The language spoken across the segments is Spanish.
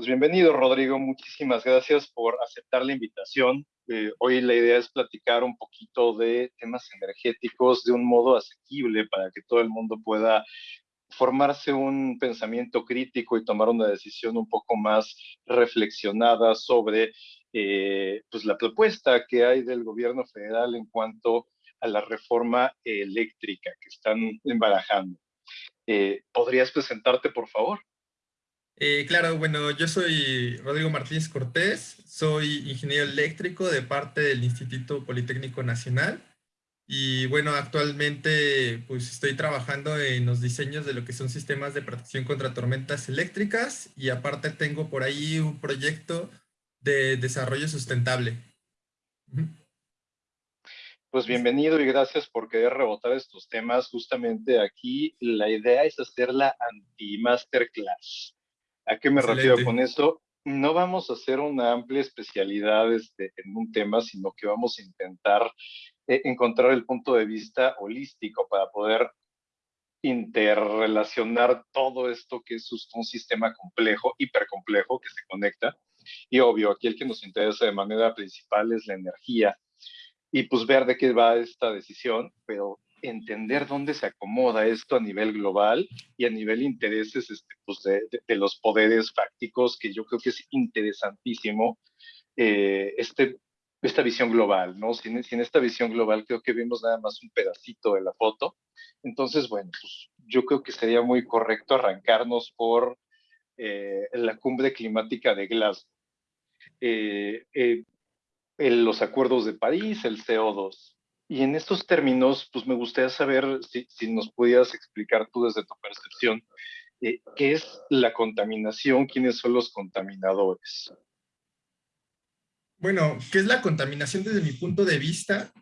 Pues bienvenido, Rodrigo. Muchísimas gracias por aceptar la invitación. Eh, hoy la idea es platicar un poquito de temas energéticos de un modo asequible para que todo el mundo pueda formarse un pensamiento crítico y tomar una decisión un poco más reflexionada sobre eh, pues la propuesta que hay del gobierno federal en cuanto a la reforma eléctrica que están embarajando. Eh, ¿Podrías presentarte, por favor? Eh, claro, bueno, yo soy Rodrigo Martínez Cortés, soy ingeniero eléctrico de parte del Instituto Politécnico Nacional y bueno, actualmente pues estoy trabajando en los diseños de lo que son sistemas de protección contra tormentas eléctricas y aparte tengo por ahí un proyecto de desarrollo sustentable. Pues bienvenido y gracias por querer rebotar estos temas. Justamente aquí la idea es hacer la anti-masterclass. ¿A qué me refiero con eso? No vamos a hacer una amplia especialidad este, en un tema, sino que vamos a intentar eh, encontrar el punto de vista holístico para poder interrelacionar todo esto que es un sistema complejo, hipercomplejo, que se conecta. Y obvio, aquí el que nos interesa de manera principal es la energía. Y pues ver de qué va esta decisión, pero entender dónde se acomoda esto a nivel global y a nivel intereses este, pues de, los poderes fácticos, que yo creo que es interesantísimo eh, este, esta visión global, ¿no? Sin, sin, esta visión global creo que vimos nada más un pedacito de la foto. Entonces, bueno, pues yo creo que sería muy correcto arrancarnos por eh, la cumbre climática de Glasgow. Eh, los acuerdos de París, el CO2. Y en estos términos, pues me gustaría saber si, nos pudieras explicar tú desde tu percepción, eh, ¿qué es la contaminación? ¿Quiénes son los contaminadores? Bueno, ¿qué es la contaminación desde mi punto de vista?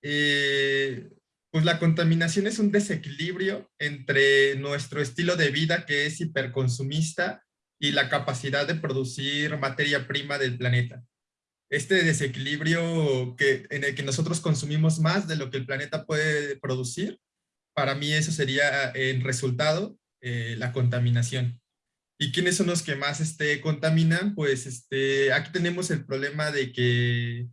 Eh, pues la contaminación es un desequilibrio entre nuestro estilo de vida que es hiperconsumista y la capacidad de producir materia prima del planeta este desequilibrio que, en el que nosotros consumimos más de lo que el planeta puede producir, para mí eso sería en resultado eh, la contaminación. ¿Y quiénes son los que más este, contaminan? Pues este, aquí tenemos el problema de que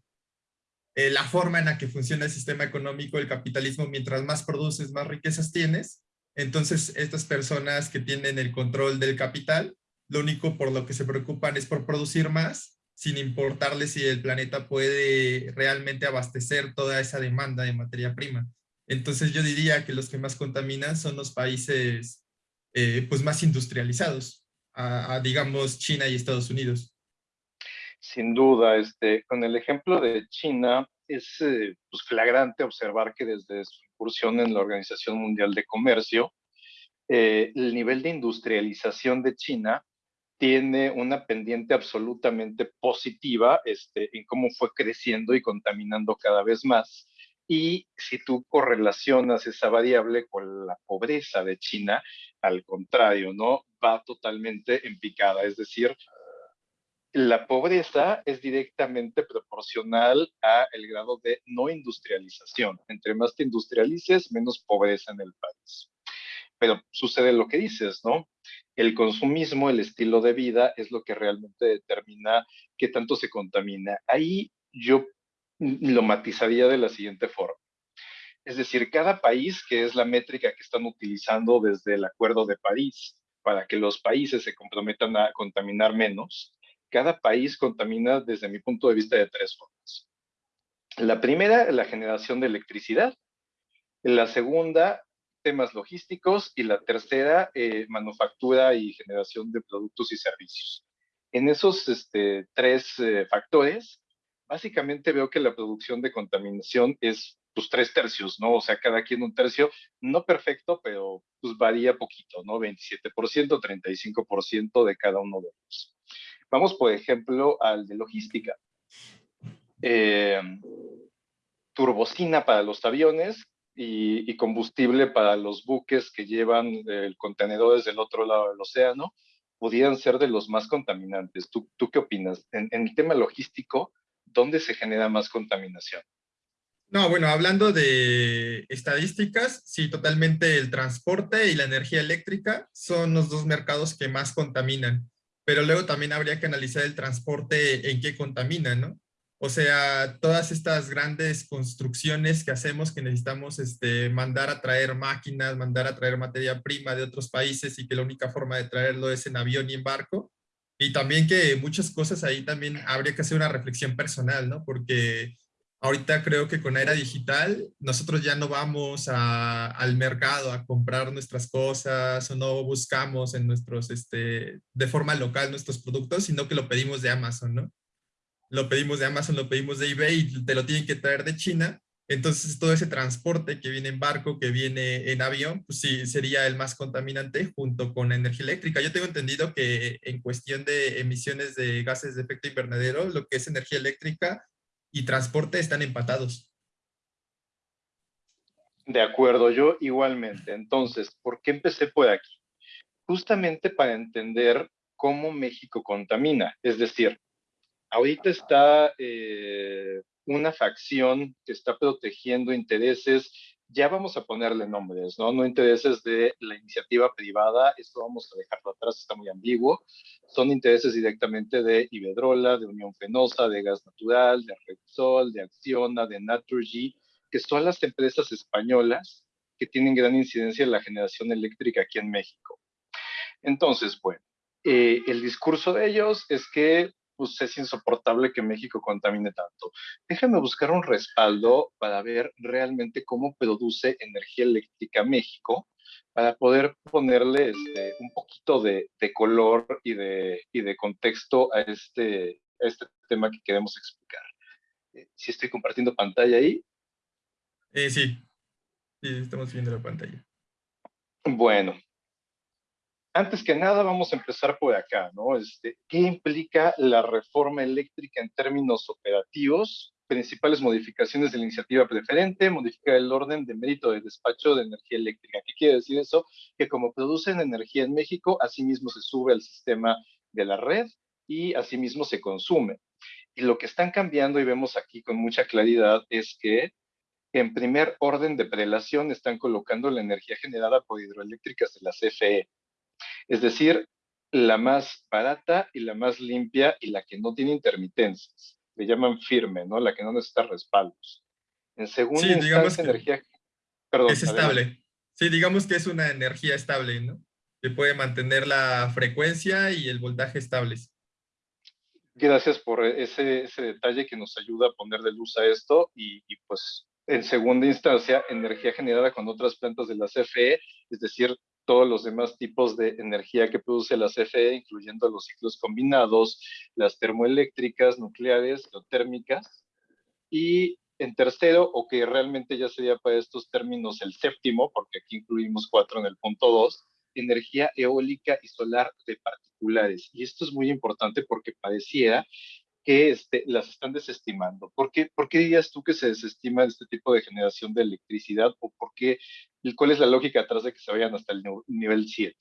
eh, la forma en la que funciona el sistema económico, el capitalismo, mientras más produces, más riquezas tienes. Entonces, estas personas que tienen el control del capital, lo único por lo que se preocupan es por producir más sin importarle si el planeta puede realmente abastecer toda esa demanda de materia prima. Entonces yo diría que los que más contaminan son los países eh, pues más industrializados, digamos China y Estados Unidos. Sin duda, este, con el ejemplo de China, es eh, pues, flagrante observar que desde su incursión en la Organización Mundial de Comercio, eh, el nivel de industrialización de China tiene una pendiente absolutamente positiva este, en cómo fue creciendo y contaminando cada vez más. Y si tú correlacionas esa variable con la pobreza de China, al contrario, ¿no? Va totalmente en picada. Es decir, la pobreza es directamente proporcional a el grado de no industrialización. Entre más te industrialices, menos pobreza en el país. Pero sucede lo que dices, ¿no? El consumismo, el estilo de vida, es lo que realmente determina qué tanto se contamina. Ahí yo lo matizaría de la siguiente forma. Es decir, cada país, que es la métrica que están utilizando desde el Acuerdo de París, para que los países se comprometan a contaminar menos, cada país contamina desde mi punto de vista de tres formas. La primera, la generación de electricidad. La segunda, temas logísticos y la tercera, eh, manufactura y generación de productos y servicios. En esos este, tres eh, factores, básicamente veo que la producción de contaminación es pues tres tercios, ¿no? O sea, cada quien un tercio, no perfecto, pero pues varía poquito, ¿no? 27%, 35% de cada uno de ellos. Vamos, por ejemplo, al de logística. Eh, turbocina para los aviones, y, combustible para los buques que llevan el contenedor desde el otro lado del océano, pudieran ser de los más contaminantes. ¿Tú, tú qué opinas? En, en el tema logístico, ¿dónde se genera más contaminación? No, bueno, hablando de estadísticas, sí, totalmente el transporte y la energía eléctrica son los dos mercados que más contaminan. pero luego también habría que analizar el transporte en qué contamina, ¿no? O sea, todas estas grandes construcciones que hacemos que necesitamos este, mandar a traer máquinas, mandar a traer materia prima de otros países y que la única forma de traerlo es en avión y en barco. Y también que muchas cosas ahí también habría que hacer una reflexión personal, ¿no? Porque ahorita creo que con era digital nosotros ya no vamos al mercado a comprar nuestras cosas o no buscamos en nuestros, este, de forma local nuestros productos, sino que lo pedimos de Amazon, ¿no? Lo pedimos de Amazon, lo pedimos de eBay te lo tienen que traer de China. Entonces todo ese transporte que viene en barco, que viene en avión, pues sí, sería el más contaminante junto con la energía eléctrica. Yo tengo entendido que en cuestión de emisiones de gases de efecto invernadero, lo que es energía eléctrica y transporte están empatados. De acuerdo, yo igualmente. Entonces, ¿por qué empecé por aquí? Justamente para entender cómo México contamina. Es decir, ahorita está eh, una facción que está protegiendo intereses, ya vamos a ponerle nombres, ¿no? No intereses de la iniciativa privada, esto vamos a dejarlo atrás, está muy ambiguo. Son intereses directamente de Iberdrola, de Unión Fenosa, de Gas Natural, de Repsol, de Acciona, de Naturgy, que son las empresas españolas que tienen gran incidencia en la generación eléctrica aquí en México. Entonces, bueno, eh, el discurso de ellos es que pues es insoportable que México contamine tanto. Déjame buscar un respaldo para ver realmente cómo produce energía eléctrica México, para poder ponerle este, un poquito de, color y de, de contexto a este, este tema que queremos explicar. Eh, si estoy compartiendo pantalla ahí. Eh, sí, sí, estamos viendo la pantalla. Bueno, antes que nada, vamos a empezar por acá, ¿no? Este, ¿Qué implica la reforma eléctrica en términos operativos? Principales modificaciones de la iniciativa preferente, modificar el orden de mérito de despacho de energía eléctrica. ¿Qué quiere decir eso? Que como producen energía en México, asimismo se sube al sistema de la red y asimismo se consume. Y lo que están cambiando, y vemos aquí con mucha claridad, es que en primer orden de prelación están colocando la energía generada por hidroeléctricas de la CFE es decir, la más barata y la más limpia y la que no tiene intermitencias. Le llaman firme, ¿no? La que no necesita respaldos. En segundo sí, digamos energía... Perdón, es estable. Sí, digamos que es una energía estable, ¿no? Que puede mantener la frecuencia y el voltaje estables. Gracias por ese, ese detalle que nos ayuda a poner de luz a esto y, y pues en segunda instancia, energía generada con otras plantas de la CFE, es decir, todos los demás tipos de energía que produce la CFE, incluyendo los ciclos combinados, las termoeléctricas, nucleares, geotérmicas. Y en tercero, o que realmente ya sería para estos términos el séptimo, porque aquí incluimos cuatro en el punto dos, energía eólica y solar de particulares. Y esto es muy importante porque parecía que este, las están desestimando. ¿Por qué, ¿Por qué dirías tú que se desestima este tipo de generación de electricidad o por qué, cuál es la lógica atrás de que se vayan hasta el nivel 7?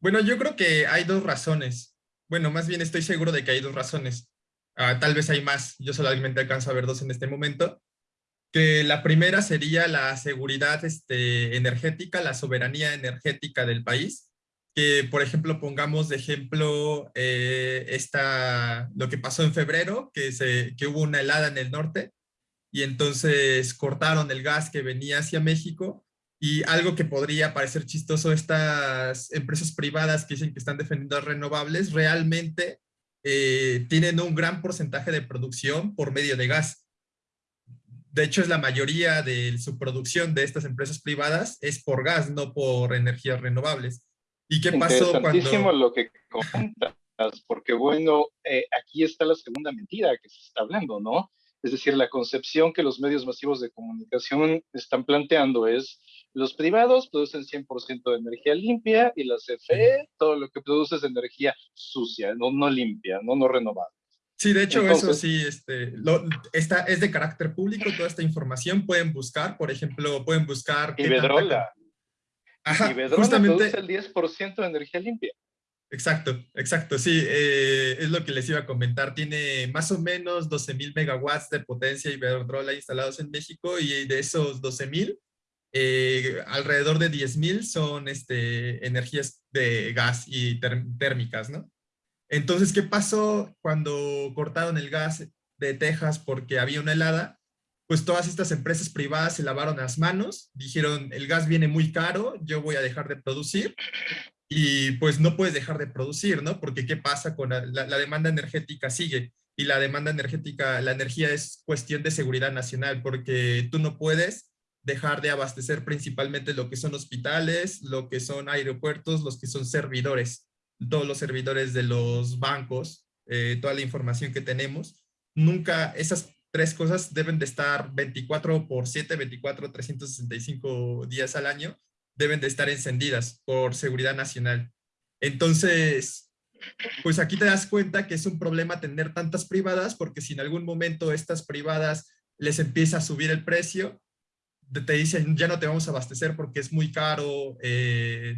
Bueno, yo creo que hay dos razones. Bueno, más bien estoy seguro de que hay dos razones. Ah, tal vez hay más, yo solamente alcanzo a ver dos en este momento. Que la primera sería la seguridad este, energética, la soberanía energética del país que, por ejemplo, pongamos de ejemplo eh, esta, lo que pasó en febrero, que, se, que hubo una helada en el norte y entonces cortaron el gas que venía hacia México y algo que podría parecer chistoso, estas empresas privadas que dicen que están defendiendo renovables, realmente eh, tienen un gran porcentaje de producción por medio de gas. De hecho, es la mayoría de su producción de estas empresas privadas es por gas, no por energías renovables. ¿Y qué pasó cuando...? lo que comentas, porque bueno, eh, aquí está la segunda mentira que se está hablando, ¿no? Es decir, la concepción que los medios masivos de comunicación están planteando es los privados producen 100% de energía limpia y la CFE todo lo que produce es energía sucia, no, no limpia, no, no renovable. Sí, de hecho eso sí, este, lo, esta, es de carácter público, toda esta información pueden buscar, por ejemplo, pueden buscar... Iberdrola. Ajá, y justamente el 10% de energía limpia. Exacto, exacto, sí, eh, es lo que les iba a comentar. Tiene más o menos 12.000 megawatts de potencia Iberdrola instalados en México y de esos 12.000, eh, alrededor de 10.000 son este, energías de gas y térmicas, ¿no? Entonces, ¿qué pasó cuando cortaron el gas de Texas porque había una helada? Pues todas estas empresas privadas se lavaron las manos, dijeron, el gas viene muy caro, yo voy a dejar de producir y pues no puedes dejar de producir, ¿no? Porque ¿qué pasa con la, la, demanda energética? Sigue y la demanda energética, la energía es cuestión de seguridad nacional porque tú no puedes dejar de abastecer principalmente lo que son hospitales, lo que son aeropuertos, los que son servidores, todos los servidores de los bancos, eh, toda la información que tenemos. Nunca, esas tres cosas deben de estar 24 por 7, 24, 365 días al año deben de estar encendidas por seguridad nacional. Entonces, pues aquí te das cuenta que es un problema tener tantas privadas, porque si en algún momento estas privadas les empieza a subir el precio, te dicen ya no te vamos a abastecer porque es muy caro eh,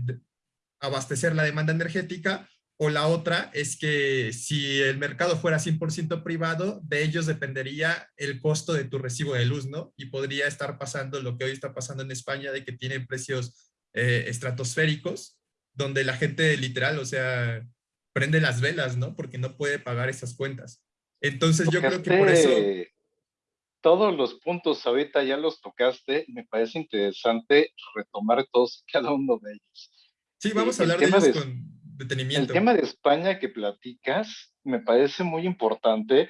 abastecer la demanda energética, o la otra es que si el mercado fuera 100% privado, de ellos dependería el costo de tu recibo de luz, ¿no? Y podría estar pasando lo que hoy está pasando en España, de que tienen precios eh, estratosféricos, donde la gente literal, o sea, prende las velas, ¿no? Porque no puede pagar esas cuentas. Entonces yo creo que por eso... Todos los puntos ahorita ya los tocaste, me parece interesante retomar todos cada uno de ellos. Sí, vamos a hablar de ellos con detenimiento. El tema de España que platicas me parece muy importante,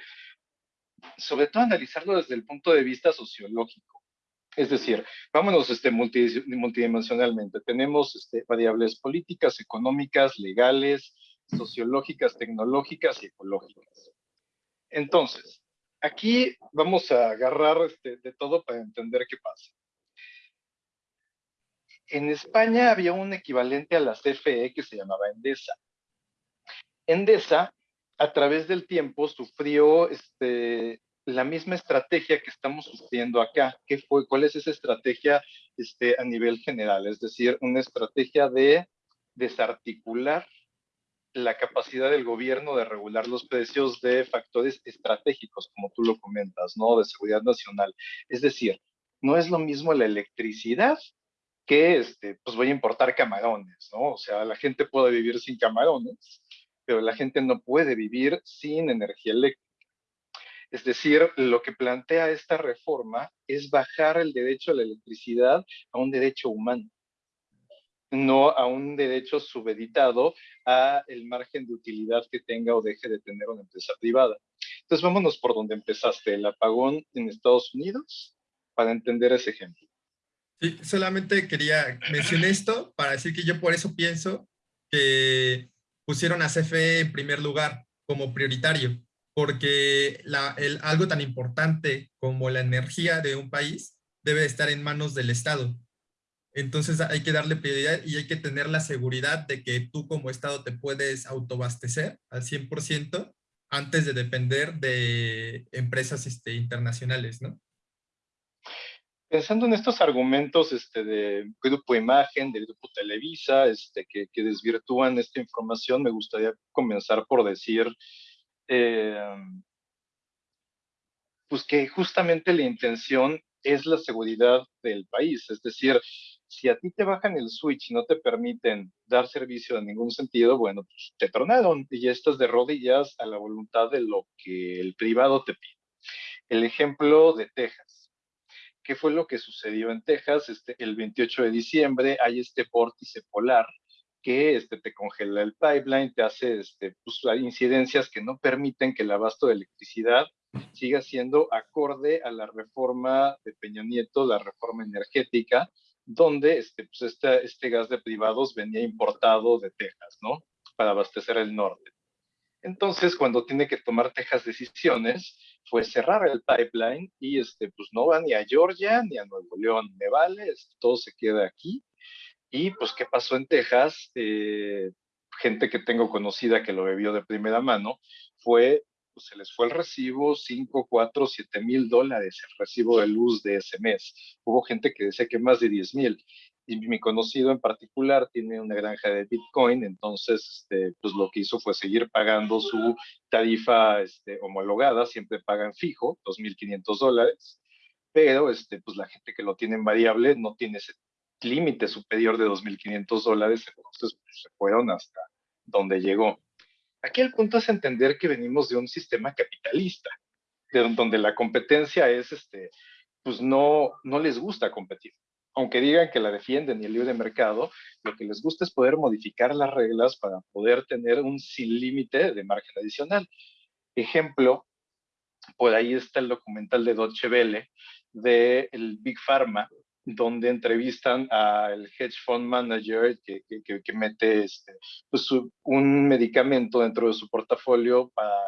sobre todo analizarlo desde el punto de vista sociológico. Es decir, vámonos este, multidimensionalmente. Tenemos este, variables políticas, económicas, legales, sociológicas, tecnológicas y ecológicas. Entonces, aquí vamos a agarrar este, de todo para entender qué pasa. En España había un equivalente a la CFE que se llamaba Endesa. Endesa, a través del tiempo, sufrió este, la misma estrategia que estamos sufriendo acá. ¿Qué fue? ¿Cuál es esa estrategia este, a nivel general? Es decir, una estrategia de desarticular la capacidad del gobierno de regular los precios de factores estratégicos, como tú lo comentas, ¿no? De seguridad nacional. Es decir, no es lo mismo la electricidad que, este, pues voy a importar camarones, ¿no? O sea, la gente puede vivir sin camarones, pero la gente no puede vivir sin energía eléctrica. Es decir, lo que plantea esta reforma es bajar el derecho a la electricidad a un derecho humano, no a un derecho subeditado a el margen de utilidad que tenga o deje de tener una empresa privada. Entonces, vámonos por donde empezaste, el apagón en Estados Unidos, para entender ese ejemplo. Sí, solamente quería mencionar esto para decir que yo por eso pienso que pusieron a CFE en primer lugar como prioritario, porque el, algo tan importante como la energía de un país debe estar en manos del Estado. Entonces hay que darle prioridad y hay que tener la seguridad de que tú como Estado te puedes autoabastecer al 100% antes de depender de empresas este, internacionales, ¿no? Pensando en estos argumentos este, de Grupo Imagen, del Grupo Televisa, este, que, que desvirtúan esta información, me gustaría comenzar por decir Em, pues que justamente la intención es la seguridad del país. Es decir, si a ti te bajan el switch y no te permiten dar servicio en ningún sentido, bueno, pues te tronaron y ya estás de rodillas a la voluntad de lo que el privado te pide. El ejemplo de Texas. ¿Qué fue lo que sucedió en Texas? Este, el 28 de diciembre hay este vórtice polar que este, te congela el pipeline, te hace este, pues, incidencias que no permiten que el abasto de electricidad siga siendo acorde a la reforma de Peña Nieto, la reforma energética, donde este, pues este, este gas de privados venía importado de Texas, ¿no? Para abastecer el norte. Entonces, cuando tiene que tomar Texas decisiones, fue cerrar el pipeline y este, pues no va ni a Georgia ni a Nuevo León, me vale, todo se queda aquí y pues, ¿qué pasó en Texas? Eh, gente que tengo conocida que lo bebió de primera mano, fue, pues se les fue el recibo 5, 4, 7 mil dólares, el recibo de luz de ese mes. Hubo gente que decía que más de 10 mil. Y mi conocido en particular tiene una granja de Bitcoin, entonces este, pues lo que hizo fue seguir pagando su tarifa este, homologada, siempre pagan fijo, 2.500 dólares, pero este, pues la gente que lo tiene en variable no tiene ese límite superior de 2.500 dólares, entonces pues, se fueron hasta donde llegó. Aquí el punto es entender que venimos de un sistema capitalista, de donde la competencia es, este, pues no, no les gusta competir. Aunque digan que la defienden y el libre mercado, lo que les gusta es poder modificar las reglas para poder tener un sin límite de margen adicional. Ejemplo, por ahí está el documental de Deutsche Welle de el Big Pharma, donde entrevistan al hedge fund manager que, que, mete este, pues un medicamento dentro de su portafolio para,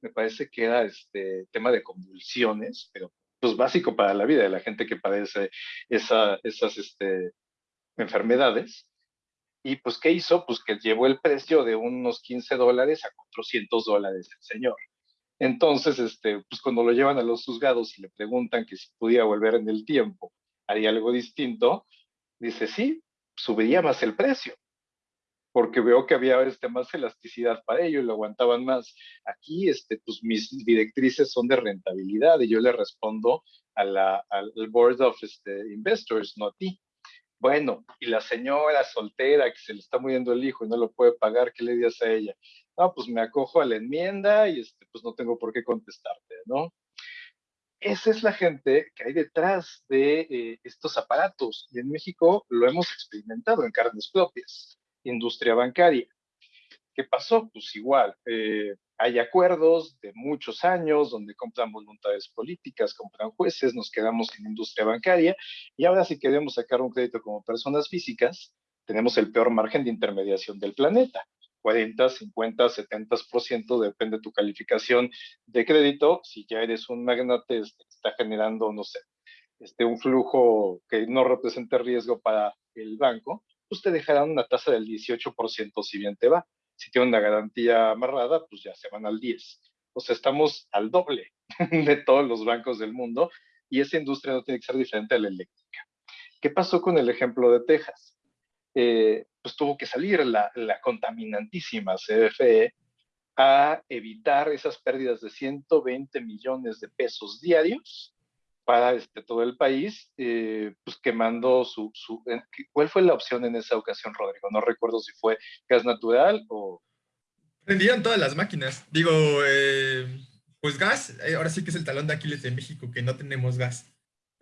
me parece que era este tema de convulsiones, pero pues básico para la vida de la gente que padece esa, esas este, enfermedades. Y pues, ¿qué hizo? Pues que llevó el precio de unos 15 dólares a 400 dólares el señor. Entonces, este, pues cuando lo llevan a los juzgados y le preguntan que si podía volver en el tiempo haría algo distinto, dice, sí, subiría más el precio, porque veo que había este, más elasticidad para ello y lo aguantaban más. Aquí, este, pues mis directrices son de rentabilidad y yo le respondo al Board of este, Investors, no a ti. Bueno, y la señora soltera que se le está muriendo el hijo y no lo puede pagar, ¿qué le dices a ella? No, pues me acojo a la enmienda y este, pues no tengo por qué contestarte, ¿no? Esa es la gente que hay detrás de eh, estos aparatos. Y en México lo hemos experimentado en carnes propias, industria bancaria. ¿Qué pasó? Pues igual, eh, hay acuerdos de muchos años donde compran voluntades políticas, compran jueces, nos quedamos en industria bancaria y ahora si queremos sacar un crédito como personas físicas, tenemos el peor margen de intermediación del planeta. 40, 50, 70%, depende de tu calificación de crédito. Si ya eres un magnate, está generando, no sé, este, un flujo que no represente riesgo para el banco, pues te dejarán una tasa del 18% si bien te va. Si tiene una garantía amarrada, pues ya se van al 10. O sea, estamos al doble de todos los bancos del mundo y esa industria no tiene que ser diferente a la eléctrica. ¿Qué pasó con el ejemplo de Texas? Eh, pues tuvo que salir la, contaminantísima CFE a evitar esas pérdidas de 120 millones de pesos diarios para este, todo el país, eh, pues quemando su, su, ¿Cuál fue la opción en esa ocasión, Rodrigo? No recuerdo si fue gas natural o... Prendían todas las máquinas. Digo, eh, pues gas, ahora sí que es el talón de Aquiles de México, que no tenemos gas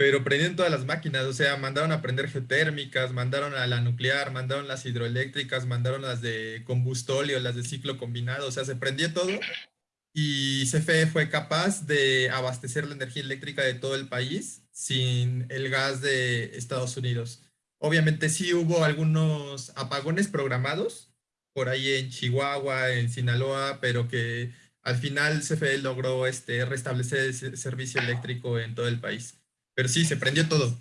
pero prendieron todas las máquinas, o sea, mandaron a prender geotérmicas, mandaron a la nuclear, mandaron las hidroeléctricas, mandaron las de combustóleo, las de ciclo combinado, o sea, se prendió todo y CFE fue capaz de abastecer la energía eléctrica de todo el país sin el gas de Estados Unidos. Obviamente sí hubo algunos apagones programados por ahí en Chihuahua, en Sinaloa, pero que al final CFE logró este, restablecer el servicio eléctrico en todo el país. Pero sí, se prendió todo.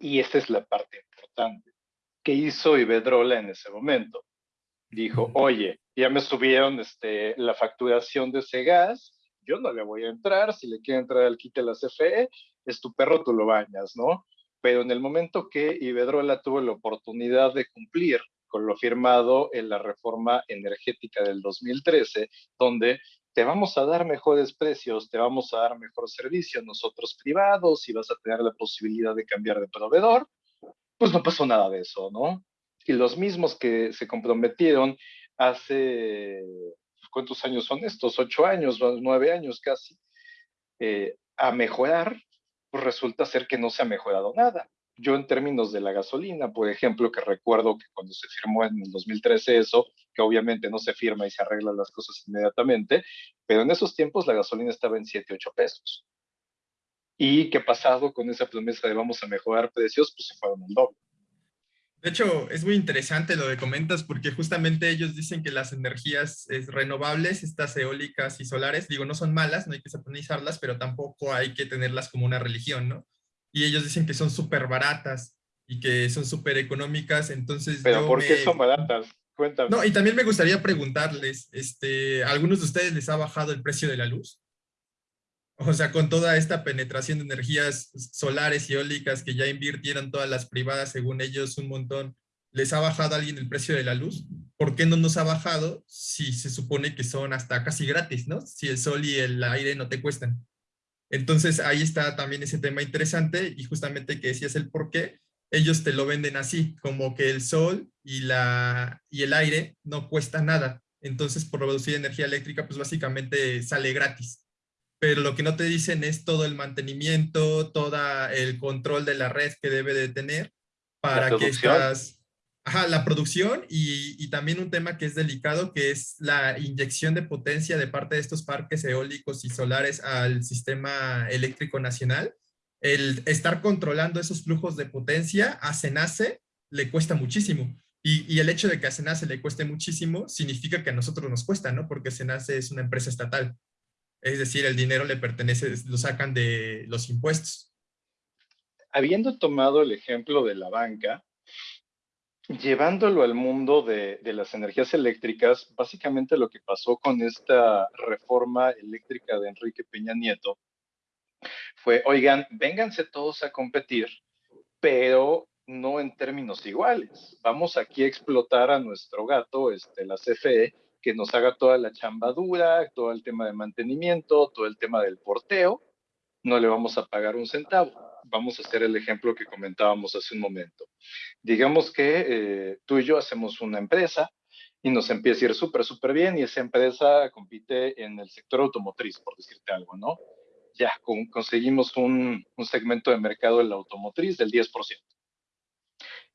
Y esta es la parte importante. ¿Qué hizo Iberdrola en ese momento? Dijo, oye, ya me subieron este, la facturación de ese gas, yo no le voy a entrar, si le quiere entrar al quite la CFE, es tu perro, tú lo bañas, ¿no? Pero en el momento que Iberdrola tuvo la oportunidad de cumplir con lo firmado en la reforma energética del 2013, donde te vamos a dar mejores precios, te vamos a dar mejor servicio nosotros privados y vas a tener la posibilidad de cambiar de proveedor, pues no pasó nada de eso, ¿no? Y los mismos que se comprometieron hace, ¿cuántos años son estos? Ocho años, nueve años casi, eh, a mejorar, pues resulta ser que no se ha mejorado nada. Yo en términos de la gasolina, por ejemplo, que recuerdo que cuando se firmó en el 2013 eso, que obviamente no se firma y se arreglan las cosas inmediatamente, pero en esos tiempos la gasolina estaba en 7, 8 pesos. ¿Y qué pasado con esa promesa de vamos a mejorar precios? Pues se fueron el doble. De hecho, es muy interesante lo que comentas porque justamente ellos dicen que las energías renovables, estas eólicas y solares, digo, no son malas, no hay que satanizarlas, pero tampoco hay que tenerlas como una religión, ¿no? Y ellos dicen que son súper baratas y que son súper económicas, entonces... ¿Pero por qué son baratas? Cuéntame. No, y también me gustaría preguntarles, este, ¿a algunos de ustedes les ha bajado el precio de la luz? O sea, con toda esta penetración de energías solares y eólicas que ya invirtieron todas las privadas, según ellos, un montón, ¿les ha bajado alguien el precio de la luz? ¿Por qué no nos ha bajado si se supone que son hasta casi gratis, no? Si el sol y el aire no te cuestan. Entonces ahí está también ese tema interesante y justamente que decías el por qué, ellos te lo venden así, como que el sol y, la, y el aire no cuesta nada. entonces por producir energía eléctrica, pues básicamente sale gratis. Pero lo que no te dicen es todo el mantenimiento, todo el control de la red que debe de tener para que estas... Ajá, la producción y, también un tema que es delicado, que es la inyección de potencia de parte de estos parques eólicos y solares al sistema eléctrico nacional. El estar controlando esos flujos de potencia a Cenace le cuesta muchísimo. Y, y, el hecho de que a Cenace le cueste muchísimo significa que a nosotros nos cuesta, ¿no? Porque Cenace es una empresa estatal. Es decir, el dinero le pertenece, lo sacan de los impuestos. Habiendo tomado el ejemplo de la banca, llevándolo al mundo de, las energías eléctricas, básicamente lo que pasó con esta reforma eléctrica de Enrique Peña Nieto fue, oigan, vénganse todos a competir, pero no en términos iguales. Vamos aquí a explotar a nuestro gato, este, la CFE, que nos haga toda la chambadura, todo el tema de mantenimiento, todo el tema del porteo. No le vamos a pagar un centavo vamos a hacer el ejemplo que comentábamos hace un momento. Digamos que eh, tú y yo hacemos una empresa y nos empieza a ir súper, súper bien y esa empresa compite en el sector automotriz, por decirte algo, ¿no? Ya conseguimos un, un segmento de mercado en la automotriz del 10%.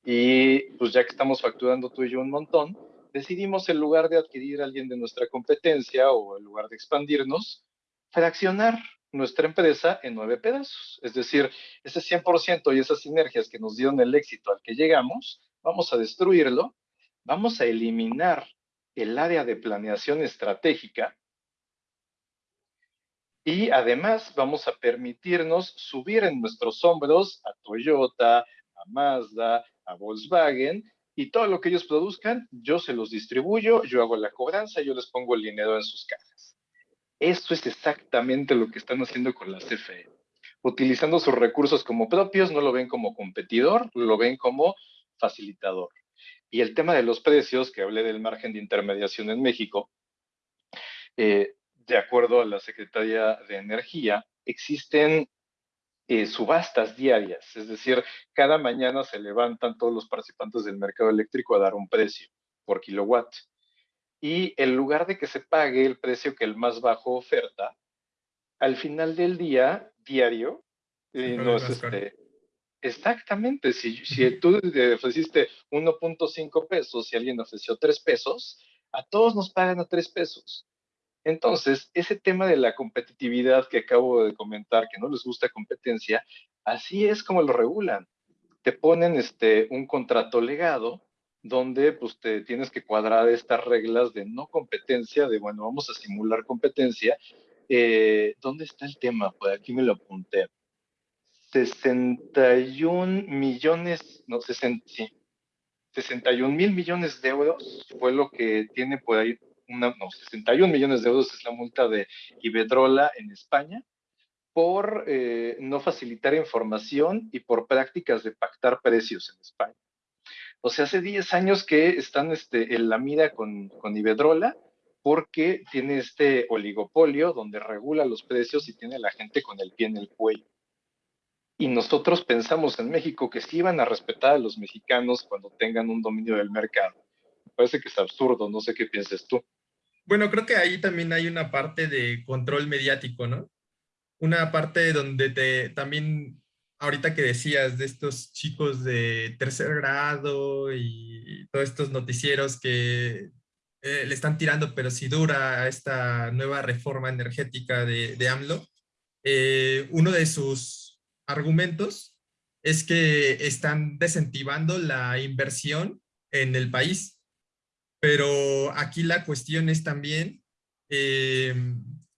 Y pues ya que estamos facturando tú y yo un montón, decidimos en lugar de adquirir a alguien de nuestra competencia o en lugar de expandirnos, fraccionar nuestra empresa en nueve pedazos. Es decir, ese 100% y esas sinergias que nos dieron el éxito al que llegamos, vamos a destruirlo, vamos a eliminar el área de planeación estratégica y además vamos a permitirnos subir en nuestros hombros a Toyota, a Mazda, a Volkswagen y todo lo que ellos produzcan, yo se los distribuyo, yo hago la cobranza, yo les pongo el dinero en sus cajas. Eso es exactamente lo que están haciendo con la CFE. Utilizando sus recursos como propios, no lo ven como competidor, lo ven como facilitador. Y el tema de los precios, que hablé del margen de intermediación en México, eh, de acuerdo a la Secretaría de Energía, existen eh, subastas diarias, es decir, cada mañana se levantan todos los participantes del mercado eléctrico a dar un precio por kilowatt y en lugar de que se pague el precio que el más bajo oferta, al final del día, diario, eh, no es este, exactamente, si, si tú ofreciste 1.5 pesos y alguien ofreció 3 pesos, a todos nos pagan a 3 pesos. Entonces, ese tema de la competitividad que acabo de comentar, que no les gusta competencia, así es como lo regulan. Te ponen este, un contrato legado donde pues te tienes que cuadrar estas reglas de no competencia, de bueno, vamos a simular competencia. Eh, ¿Dónde está el tema? Pues aquí me lo apunté. 61 millones, no, 60, sí, 61 mil millones de euros fue lo que tiene por ahí, una, no, 61 millones de euros es la multa de Iberdrola en España por eh, no facilitar información y por prácticas de pactar precios en España. O sea, hace 10 años que están este, en la mira con, con Iberdrola porque tiene este oligopolio donde regula los precios y tiene a la gente con el pie en el cuello. Y nosotros pensamos en México que sí iban a respetar a los mexicanos cuando tengan un dominio del mercado. Me parece que es absurdo, no sé qué pienses tú. Bueno, creo que ahí también hay una parte de control mediático, ¿no? Una parte donde te también ahorita que decías de estos chicos de tercer grado y todos estos noticieros que eh, le están tirando, pero si dura a esta nueva reforma energética de, de AMLO, eh, uno de sus argumentos es que están desincentivando la inversión en el país. Pero aquí la cuestión es también eh,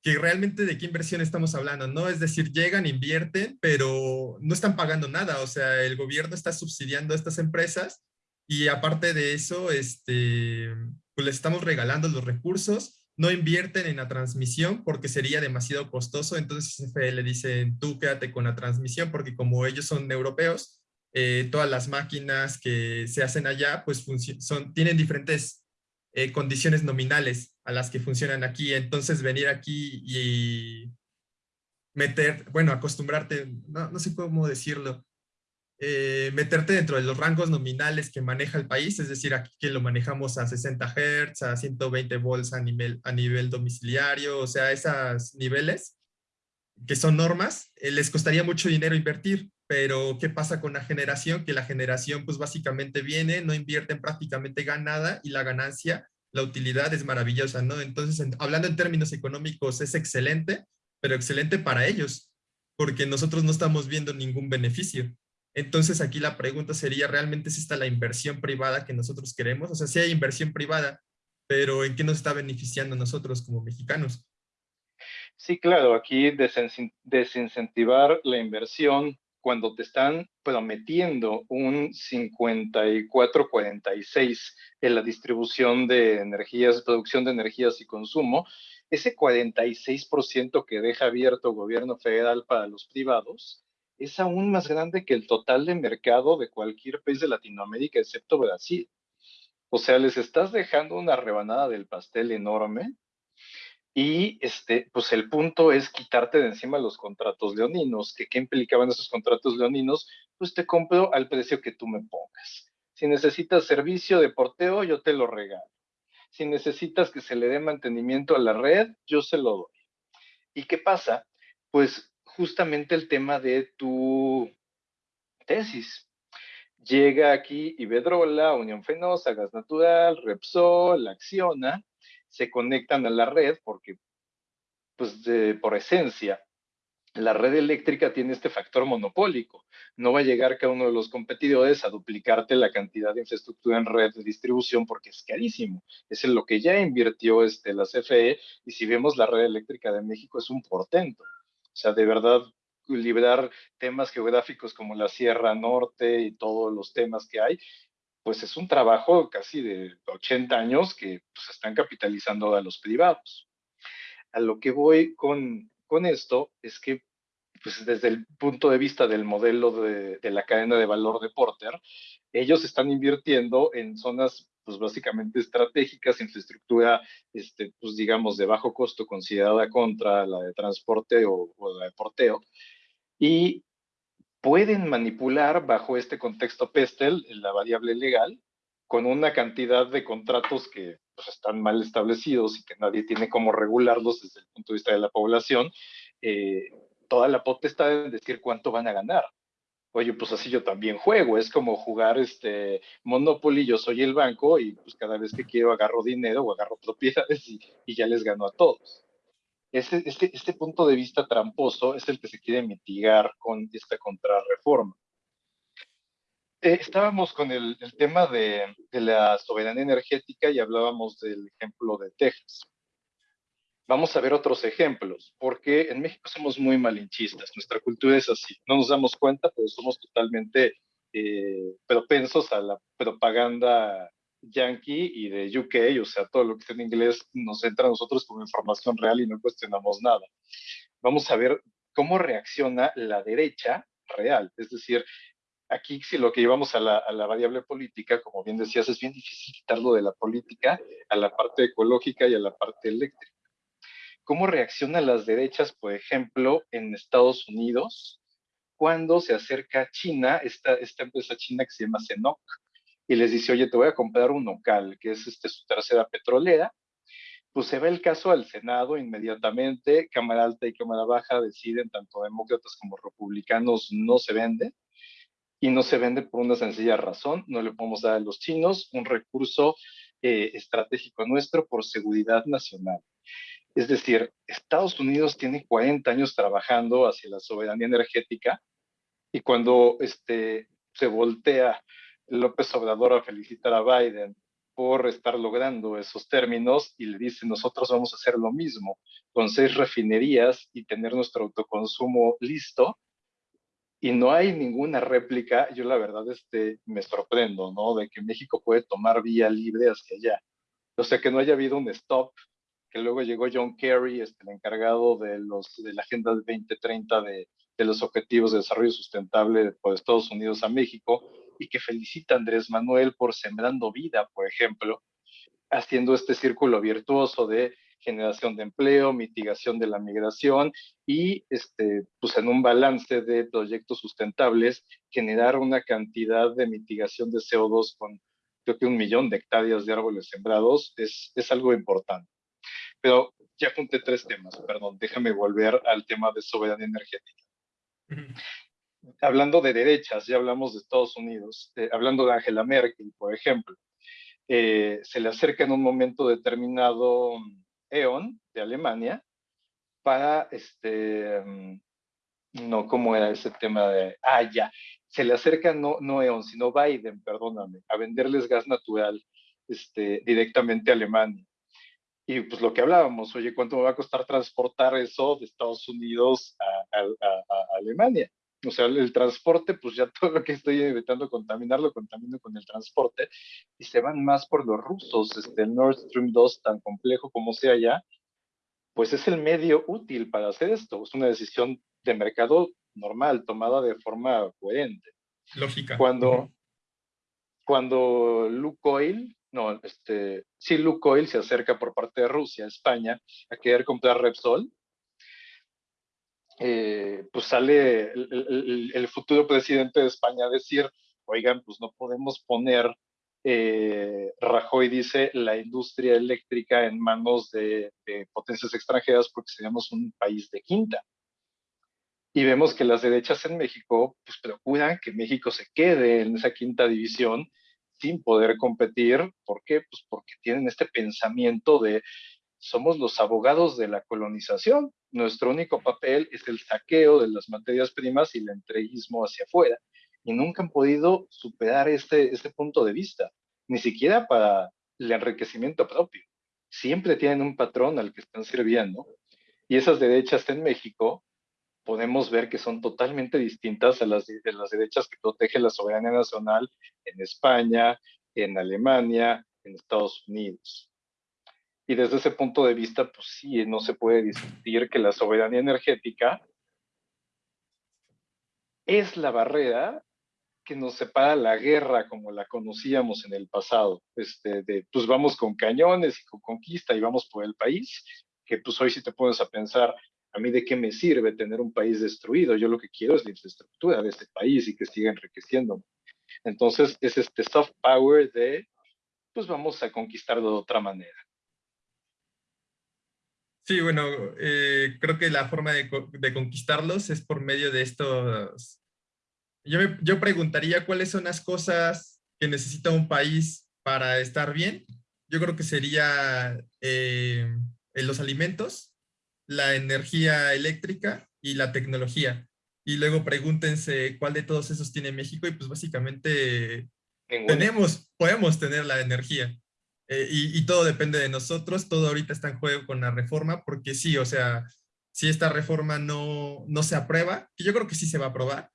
que realmente de qué inversión estamos hablando, ¿no? Es decir, llegan, invierten, pero no están pagando nada, o sea, el gobierno está subsidiando a estas empresas y aparte de eso, este, pues les estamos regalando los recursos, no invierten en la transmisión porque sería demasiado costoso, entonces CFE le dicen, tú quédate con la transmisión porque como ellos son europeos, eh, todas las máquinas que se hacen allá, pues son, tienen diferentes eh, condiciones nominales a las que funcionan aquí. Entonces venir aquí y meter, bueno, acostumbrarte, no, no sé cómo decirlo, eh, meterte dentro de los rangos nominales que maneja el país, es decir, aquí que lo manejamos a 60 Hz, a 120 volts a nivel, a nivel domiciliario, o sea, esos niveles que son normas, eh, les costaría mucho dinero invertir, pero ¿qué pasa con la generación? Que la generación pues básicamente viene, no invierten prácticamente nada y la ganancia, la utilidad es maravillosa, ¿no? Entonces, hablando en términos económicos, es excelente, pero excelente para ellos, porque nosotros no estamos viendo ningún beneficio. Entonces aquí la pregunta sería, ¿realmente es esta la inversión privada que nosotros queremos? O sea, sí hay inversión privada, pero ¿en qué nos está beneficiando nosotros como mexicanos? Sí, claro, aquí desincentivar la inversión cuando te están prometiendo un 54-46 en la distribución de energías, producción de energías y consumo, ese 46% que deja abierto el gobierno federal para los privados, es aún más grande que el total de mercado de cualquier país de Latinoamérica, excepto Brasil. O sea, les estás dejando una rebanada del pastel enorme y este, pues el punto es quitarte de encima los contratos leoninos. ¿Qué, ¿Qué implicaban esos contratos leoninos? Pues te compro al precio que tú me pongas. Si necesitas servicio de porteo, yo te lo regalo. Si necesitas que se le dé mantenimiento a la red, yo se lo doy. ¿Y qué pasa? Pues justamente el tema de tu tesis. Llega aquí Ibedrola, Unión Fenosa, Gas Natural, Repsol, Acciona, se conectan a la red porque, pues, por esencia, la red eléctrica tiene este factor monopólico. No va a llegar cada uno de los competidores a duplicarte la cantidad de infraestructura en red de distribución porque es carísimo. Es en lo que ya invirtió este, la CFE y si vemos la red eléctrica de México es un portento. O sea, de verdad, liberar temas geográficos como la Sierra Norte y todos los temas que hay, pues es un trabajo casi de 80 años que pues, están capitalizando a los privados. A lo que voy con, con esto es que pues desde el punto de vista del modelo de, de, la cadena de valor de Porter, ellos están invirtiendo en zonas pues básicamente estratégicas, infraestructura, este, pues digamos, de bajo costo considerada contra la de transporte o, la de porteo, y pueden manipular bajo este contexto PESTEL la variable legal con una cantidad de contratos que pues, están mal establecidos y que nadie tiene cómo regularlos desde el punto de vista de la población, eh, toda la potestad de decir cuánto van a ganar oye, pues así yo también juego, es como jugar este Monopoly, yo soy el banco y pues cada vez que quiero agarro dinero o agarro propiedades y, ya les gano a todos. Este, este, este punto de vista tramposo es el que se quiere mitigar con esta contrarreforma. Eh, estábamos con el, tema de, de la soberanía energética y hablábamos del ejemplo de Texas vamos a ver otros ejemplos, porque en México somos muy malinchistas, nuestra cultura es así, no nos damos cuenta, pero somos totalmente eh, propensos a la propaganda yankee y de UK, o sea, todo lo que está en inglés nos entra a nosotros como información real y no cuestionamos nada. Vamos a ver cómo reacciona la derecha real, es decir, aquí si lo que llevamos a la, a la, variable política, como bien decías, es bien difícil quitarlo de la política a la parte ecológica y a la parte eléctrica cómo reaccionan las derechas, por ejemplo, en Estados Unidos, cuando se acerca China, esta, esta empresa china que se llama CENOC, y les dice, oye, te voy a comprar un local, que es este, su tercera petrolera, pues se ve el caso al Senado inmediatamente, Cámara Alta y Cámara Baja deciden, tanto demócratas como republicanos, no se vende, y no se vende por una sencilla razón, no le podemos dar a los chinos un recurso eh, estratégico nuestro por seguridad nacional. Es decir, Estados Unidos tiene 40 años trabajando hacia la soberanía energética y cuando este, se voltea López Obrador a felicitar a Biden por estar logrando esos términos y le dice, nosotros vamos a hacer lo mismo con seis refinerías y tener nuestro autoconsumo listo, y no hay ninguna réplica, yo la verdad este, me sorprendo, ¿no? De que México puede tomar vía libre hacia allá. O sea, que no haya habido un stop que luego llegó John Kerry, este, el encargado de, los, de la Agenda 2030 de, de los Objetivos de Desarrollo Sustentable por Estados Unidos a México, y que felicita a Andrés Manuel por sembrando vida, por ejemplo, haciendo este círculo virtuoso de generación de empleo, mitigación de la migración y, este, pues en un balance de proyectos sustentables, generar una cantidad de mitigación de CO2 con creo que un millón de hectáreas de árboles sembrados es, es algo importante. Pero ya junté tres temas, perdón, déjame volver al tema de soberanía energética. Hablando de derechas, ya hablamos de Estados Unidos, eh, hablando de Angela Merkel, por ejemplo, eh, se le acerca en un momento determinado E.ON de Alemania para, este, mm, no, ¿cómo era ese tema de, ah, ya, se le acerca no, no E.ON, sino Biden, perdóname, a venderles gas natural este, directamente a Alemania. Y pues lo que hablábamos, oye, ¿cuánto me va a costar transportar eso de Estados Unidos a, Alemania? O sea, el, transporte, pues ya todo lo que estoy evitando contaminarlo, contamino con el transporte, y se van más por los rusos, este, el Nord Stream 2, tan complejo como sea ya, pues es el medio útil para hacer esto. Es una decisión de mercado normal, tomada de forma coherente. Lógica. Cuando, cuando Lukoil no, este, si Lukoil se acerca por parte de Rusia a España a querer comprar Repsol, eh, pues sale el, futuro presidente de España a decir, oigan, pues no podemos poner, eh, Rajoy dice, la industria eléctrica en manos de, de potencias extranjeras porque seríamos un país de quinta. Y vemos que las derechas en México pues, procuran que México se quede en esa quinta división sin poder competir. ¿Por qué? Pues porque tienen este pensamiento de somos los abogados de la colonización. Nuestro único papel es el saqueo de las materias primas y el entreguismo hacia afuera. Y nunca han podido superar este, este punto de vista, ni siquiera para el enriquecimiento propio. Siempre tienen un patrón al que están sirviendo. Y esas derechas en México podemos ver que son totalmente distintas a las, de las derechas que protege la soberanía nacional en España, en Alemania, en Estados Unidos. Y desde ese punto de vista, pues sí, no se puede discutir que la soberanía energética es la barrera que nos separa la guerra como la conocíamos en el pasado. Este, de, pues vamos con cañones y con conquista y vamos por el país, que pues hoy si te pones a pensar, a mí de qué me sirve tener un país destruido, yo lo que quiero es la infraestructura de este país y que siga enriqueciendo. Entonces es este soft power de, pues vamos a conquistarlo de otra manera. Sí, bueno, eh, creo que la forma de, conquistarlos es por medio de estos... Yo, yo preguntaría cuáles son las cosas que necesita un país para estar bien. Yo creo que sería eh, los alimentos, la energía eléctrica y la tecnología. Y luego pregúntense cuál de todos esos tiene México y pues básicamente tenemos, podemos tener la energía. Eh, y, todo depende de nosotros, todo ahorita está en juego con la reforma, porque sí, o sea, si esta reforma no, no se aprueba, que yo creo que sí se va a aprobar,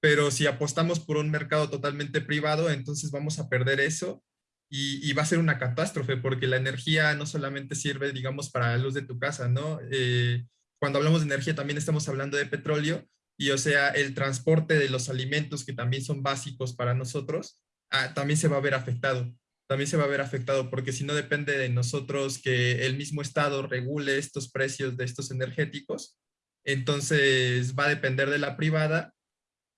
pero si apostamos por un mercado totalmente privado, entonces vamos a perder eso y, va a ser una catástrofe porque la energía no solamente sirve, digamos, para la luz de tu casa, ¿no? Eh, cuando hablamos de energía también estamos hablando de petróleo y, o sea, el transporte de los alimentos que también son básicos para nosotros, ah, también se va a ver afectado. También se va a ver afectado porque si no depende de nosotros que el mismo Estado regule estos precios de estos energéticos, entonces va a depender de la privada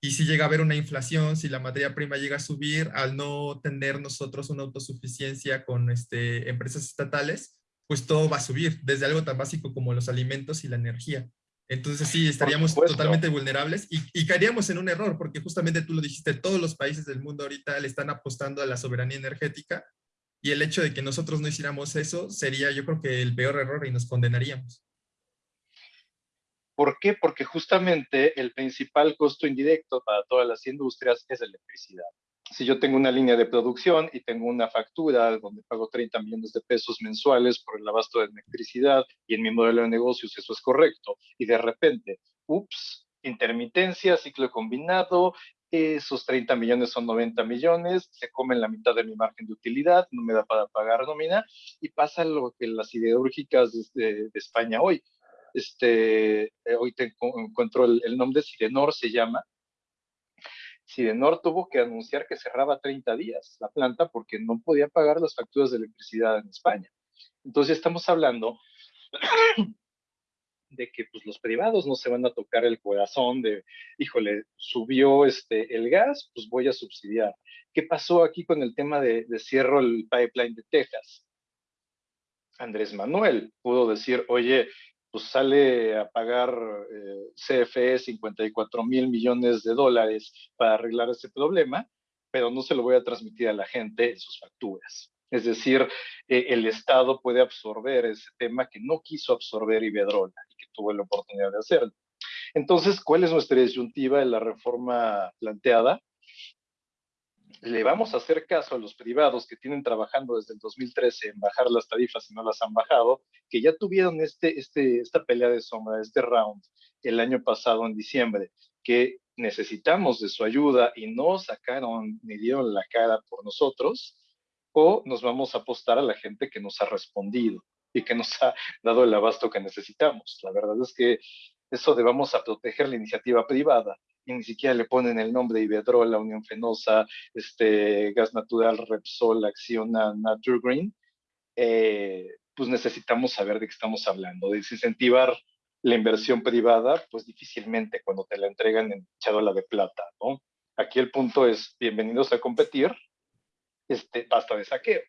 y si llega a haber una inflación, si la materia prima llega a subir, al no tener nosotros una autosuficiencia con este, empresas estatales, pues todo va a subir, desde algo tan básico como los alimentos y la energía. Entonces sí, estaríamos totalmente vulnerables y, y, caeríamos en un error, porque justamente tú lo dijiste, todos los países del mundo ahorita le están apostando a la soberanía energética y el hecho de que nosotros no hiciéramos eso sería yo creo que el peor error y nos condenaríamos. ¿Por qué? Porque justamente el principal costo indirecto para todas las industrias es la electricidad. Si yo tengo una línea de producción y tengo una factura donde pago 30 millones de pesos mensuales por el abasto de electricidad y en mi modelo de negocios eso es correcto, y de repente, ups, intermitencia, ciclo combinado, esos 30 millones son 90 millones, se comen la mitad de mi margen de utilidad, no me da para pagar nómina, y pasa lo que las siderúrgicas de, España hoy este, eh, hoy te encuentro el, nombre, Sidenor se llama. Sidenor tuvo que anunciar que cerraba 30 días la planta porque no podía pagar las facturas de electricidad en España. Entonces estamos hablando de que pues, los privados no se van a tocar el corazón de, híjole, subió este, el gas, pues voy a subsidiar. ¿Qué pasó aquí con el tema de, de cierro el pipeline de Texas? Andrés Manuel pudo decir, oye, pues sale a pagar eh, CFE 54 mil millones de dólares para arreglar ese problema, pero no se lo voy a transmitir a la gente en sus facturas. Es decir, eh, el Estado puede absorber ese tema que no quiso absorber Iberdrola y que tuvo la oportunidad de hacerlo. Entonces, ¿cuál es nuestra disyuntiva de la reforma planteada? Le vamos a hacer caso a los privados que tienen trabajando desde el 2013 en bajar las tarifas y no las han bajado, que ya tuvieron este, este, esta pelea de sombra, este round, el año pasado en diciembre, que necesitamos de su ayuda y no sacaron ni dieron la cara por nosotros, o nos vamos a apostar a la gente que nos ha respondido y que nos ha dado el abasto que necesitamos. La verdad es que eso de a proteger la iniciativa privada y ni siquiera le ponen el nombre Iberdrola, Unión Fenosa, este, Gas Natural, Repsol, Acciona, Naturgreen, eh, pues necesitamos saber de qué estamos hablando. Desincentivar la inversión privada, pues difícilmente cuando te la entregan en charola de plata, ¿no? Aquí el punto es, bienvenidos a competir, este, basta de saqueo.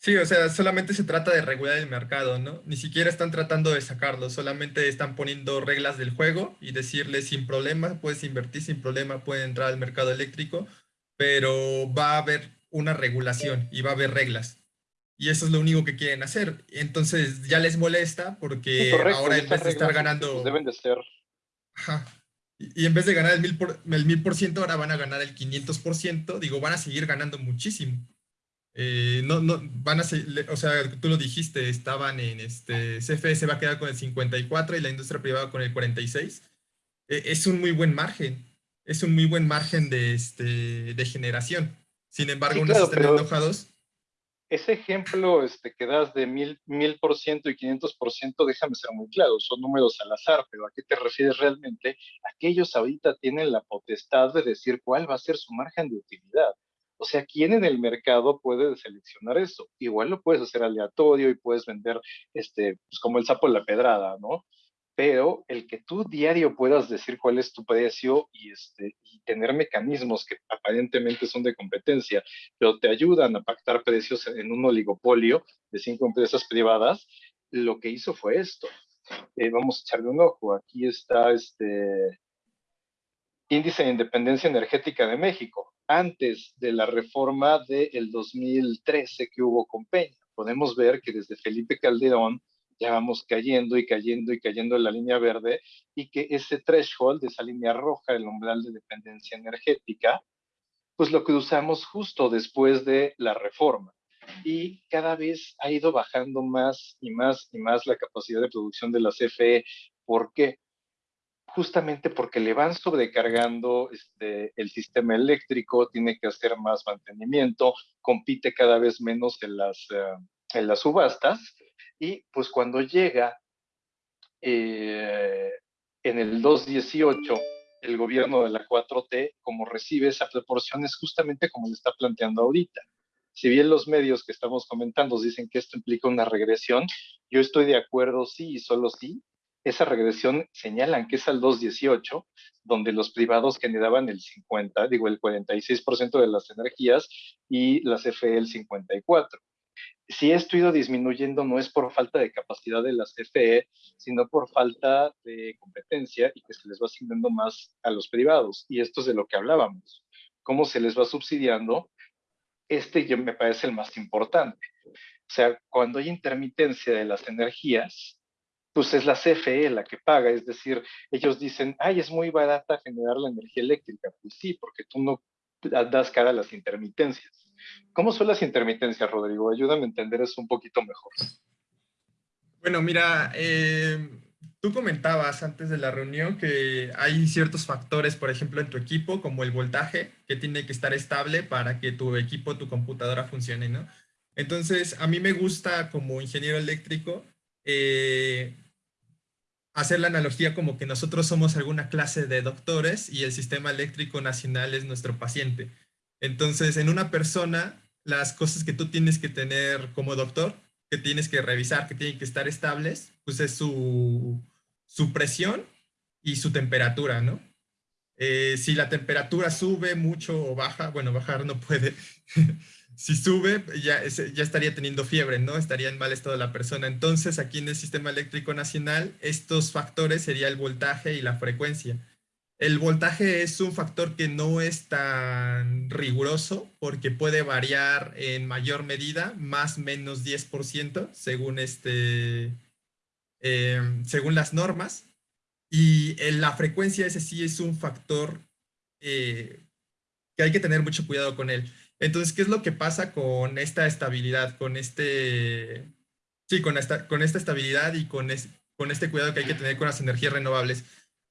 Sí, o sea, solamente se trata de regular el mercado, ¿no? Ni siquiera están tratando de sacarlo, solamente están poniendo reglas del juego y decirle sin problema, puedes invertir sin problema, puede entrar al mercado eléctrico, pero va a haber una regulación y va a haber reglas. Y eso es lo único que quieren hacer. Entonces ya les molesta porque ahora en vez de estar ganando... Pues, deben de ser... Ajá. Y, en vez de ganar el mil, por, el mil por ciento, ahora van a ganar el 500%. Digo, van a seguir ganando muchísimo. Eh, no, no, van a ser, o sea, tú lo dijiste, estaban en este, CFE se va a quedar con el 54 y la industria privada con el 46. E, es un muy buen margen, es un muy buen margen de, este, de generación. Sin embargo, unos están enojados. Ese ejemplo este, que das de mil, mil por ciento y 500 por ciento, déjame ser muy claro, son números al azar, pero ¿a qué te refieres realmente? Aquellos ahorita tienen la potestad de decir cuál va a ser su margen de utilidad o sea, ¿quién en el mercado puede seleccionar eso? Igual lo puedes hacer aleatorio y puedes vender, este, pues como el sapo en la pedrada, ¿no? Pero el que tú diario puedas decir cuál es tu precio y, este, y tener mecanismos que aparentemente son de competencia, pero te ayudan a pactar precios en un oligopolio de cinco empresas privadas, lo que hizo fue esto. Eh, vamos a echarle un ojo. Aquí está este índice de independencia energética de México antes de la reforma del 2013 que hubo con Peña. Podemos ver que desde Felipe Calderón ya vamos cayendo y cayendo y cayendo en la línea verde y que ese threshold, esa línea roja, el umbral de dependencia energética, pues lo cruzamos justo después de la reforma. Y cada vez ha ido bajando más y más y más la capacidad de producción de la CFE. ¿Por qué? Justamente porque le van sobrecargando este, el sistema eléctrico, tiene que hacer más mantenimiento, compite cada vez menos en las, eh, en las subastas y pues cuando llega eh, en el 218 el gobierno de la 4T, como recibe esa proporción, es justamente como le está planteando ahorita. Si bien los medios que estamos comentando dicen que esto implica una regresión, yo estoy de acuerdo sí y solo sí, esa regresión señalan que es al 218, donde los privados generaban el 50, digo, el 46% de las energías y las CFE el 54. Si esto ha ido disminuyendo no es por falta de capacidad de las CFE, sino por falta de competencia y que se les va asignando más a los privados. Y esto es de lo que hablábamos. ¿Cómo se les va subsidiando? Este yo me parece el más importante. O sea, cuando hay intermitencia de las energías, pues es la CFE la que paga, es decir, ellos dicen, ay, es muy barata generar la energía eléctrica. Pues sí, porque tú no das cara a las intermitencias. ¿Cómo son las intermitencias, Rodrigo? Ayúdame a entender eso un poquito mejor. Bueno, mira, eh, tú comentabas antes de la reunión que hay ciertos factores, por ejemplo, en tu equipo, como el voltaje, que tiene que estar estable para que tu equipo, tu computadora funcione, ¿no? Entonces, a mí me gusta como ingeniero eléctrico eh, hacer la analogía como que nosotros somos alguna clase de doctores y el sistema eléctrico nacional es nuestro paciente. Entonces, en una persona, las cosas que tú tienes que tener como doctor que tienes que revisar, que tienen que estar estables, pues es su, su presión y su temperatura, ¿no? Eh, si la temperatura sube mucho o baja, bueno, bajar no puede. si sube, ya, ya estaría teniendo fiebre, ¿no? Estaría en mal estado la persona. Entonces, aquí en el Sistema Eléctrico Nacional, estos factores sería el voltaje y la frecuencia. El voltaje es un factor que no es tan riguroso porque puede variar en mayor medida, más menos 10%, según, este, em, según las normas. Y en la frecuencia ese sí es un factor eh, que hay que tener mucho cuidado con él. Entonces, ¿qué es lo que pasa con esta estabilidad, con este, sí, con esta, con esta estabilidad y con, con este cuidado que hay que tener con las energías renovables?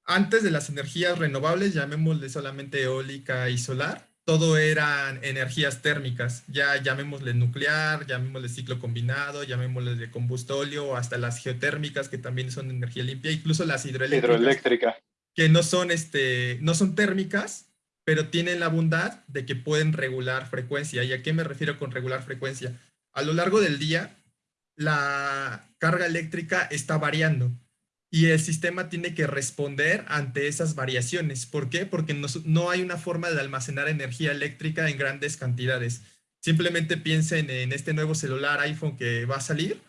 Antes de las energías renovables, llamémosle solamente eólica y solar, todo eran energías térmicas, ya llamémosle nuclear, llamémosle ciclo combinado, llamémosle de combustóleo, hasta las geotérmicas que también son energía limpia, incluso las hidroeléctricas. Hidroeléctrica. Que no son, este, no son térmicas, pero tienen la bondad de que pueden regular frecuencia. ¿Y a qué me refiero con regular frecuencia? A lo largo del día, la carga eléctrica está variando y el sistema tiene que responder ante esas variaciones. ¿Por qué? Porque no, hay una forma de almacenar energía eléctrica en grandes cantidades. Simplemente piensen en este nuevo celular iPhone que va a salir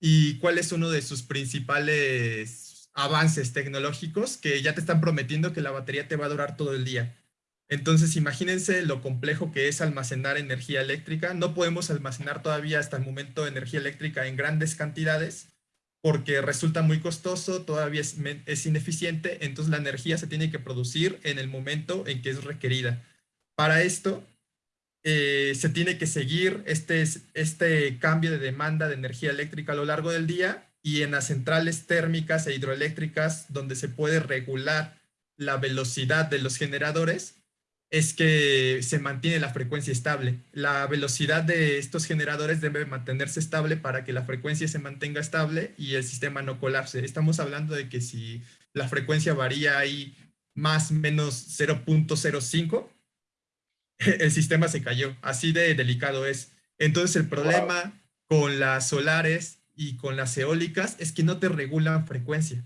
y cuál es uno de sus principales avances tecnológicos que ya te están prometiendo que la batería te va a durar todo el día. Entonces, imagínense lo complejo que es almacenar energía eléctrica. No podemos almacenar todavía hasta el momento energía eléctrica en grandes cantidades porque resulta muy costoso, todavía es, ineficiente, entonces la energía se tiene que producir en el momento en que es requerida. Para esto, eh, se tiene que seguir este, este cambio de demanda de energía eléctrica a lo largo del día y en las centrales térmicas e hidroeléctricas donde se puede regular la velocidad de los generadores, es que se mantiene la frecuencia estable. La velocidad de estos generadores debe mantenerse estable para que la frecuencia se mantenga estable y el sistema no colapse. Estamos hablando de que si la frecuencia varía ahí más o menos 0.05, el sistema se cayó. Así de delicado es. Entonces el problema con las solares y con las eólicas es que no te regulan frecuencia.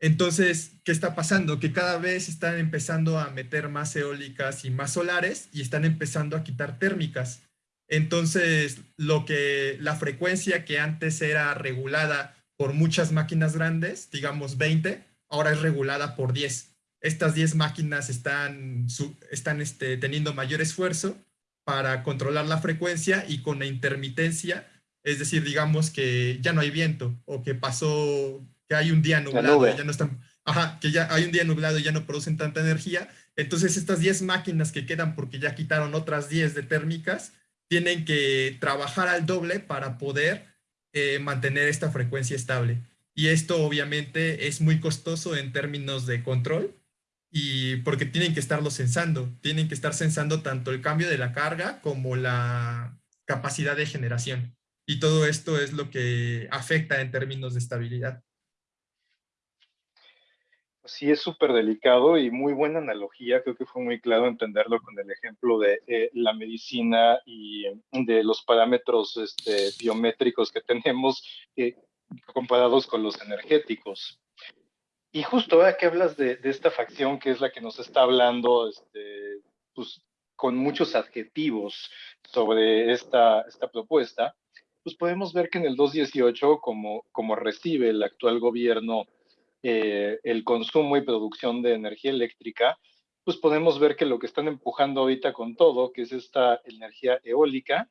Entonces, ¿qué está pasando? Que cada vez están empezando a meter más eólicas y más solares y están empezando a quitar térmicas. Entonces, lo que la frecuencia que antes era regulada por muchas máquinas grandes, digamos 20, ahora es regulada por 10. Estas 10 máquinas están, están este, teniendo mayor esfuerzo para controlar la frecuencia y con la intermitencia, es decir, digamos que ya no hay viento o que pasó que hay un día nublado, ya no están, ajá, que ya hay un día nublado y ya no producen tanta energía. Entonces estas 10 máquinas que quedan porque ya quitaron otras 10 de térmicas, tienen que trabajar al doble para poder eh, mantener esta frecuencia estable. Y esto obviamente es muy costoso en términos de control y porque tienen que estarlo censando, tienen que estar censando tanto el cambio de la carga como la capacidad de generación. Y todo esto es lo que afecta en términos de estabilidad. Sí, es súper delicado y muy buena analogía. Creo que fue muy claro entenderlo con el ejemplo de eh, la medicina y de los parámetros este, biométricos que tenemos eh, comparados con los energéticos. Y justo ahora que hablas de, esta facción que es la que nos está hablando, este, pues, con muchos adjetivos sobre esta, esta propuesta, pues podemos ver que en el 218, como, como recibe el actual gobierno eh, el consumo y producción de energía eléctrica, pues podemos ver que lo que están empujando ahorita con todo, que es esta energía eólica,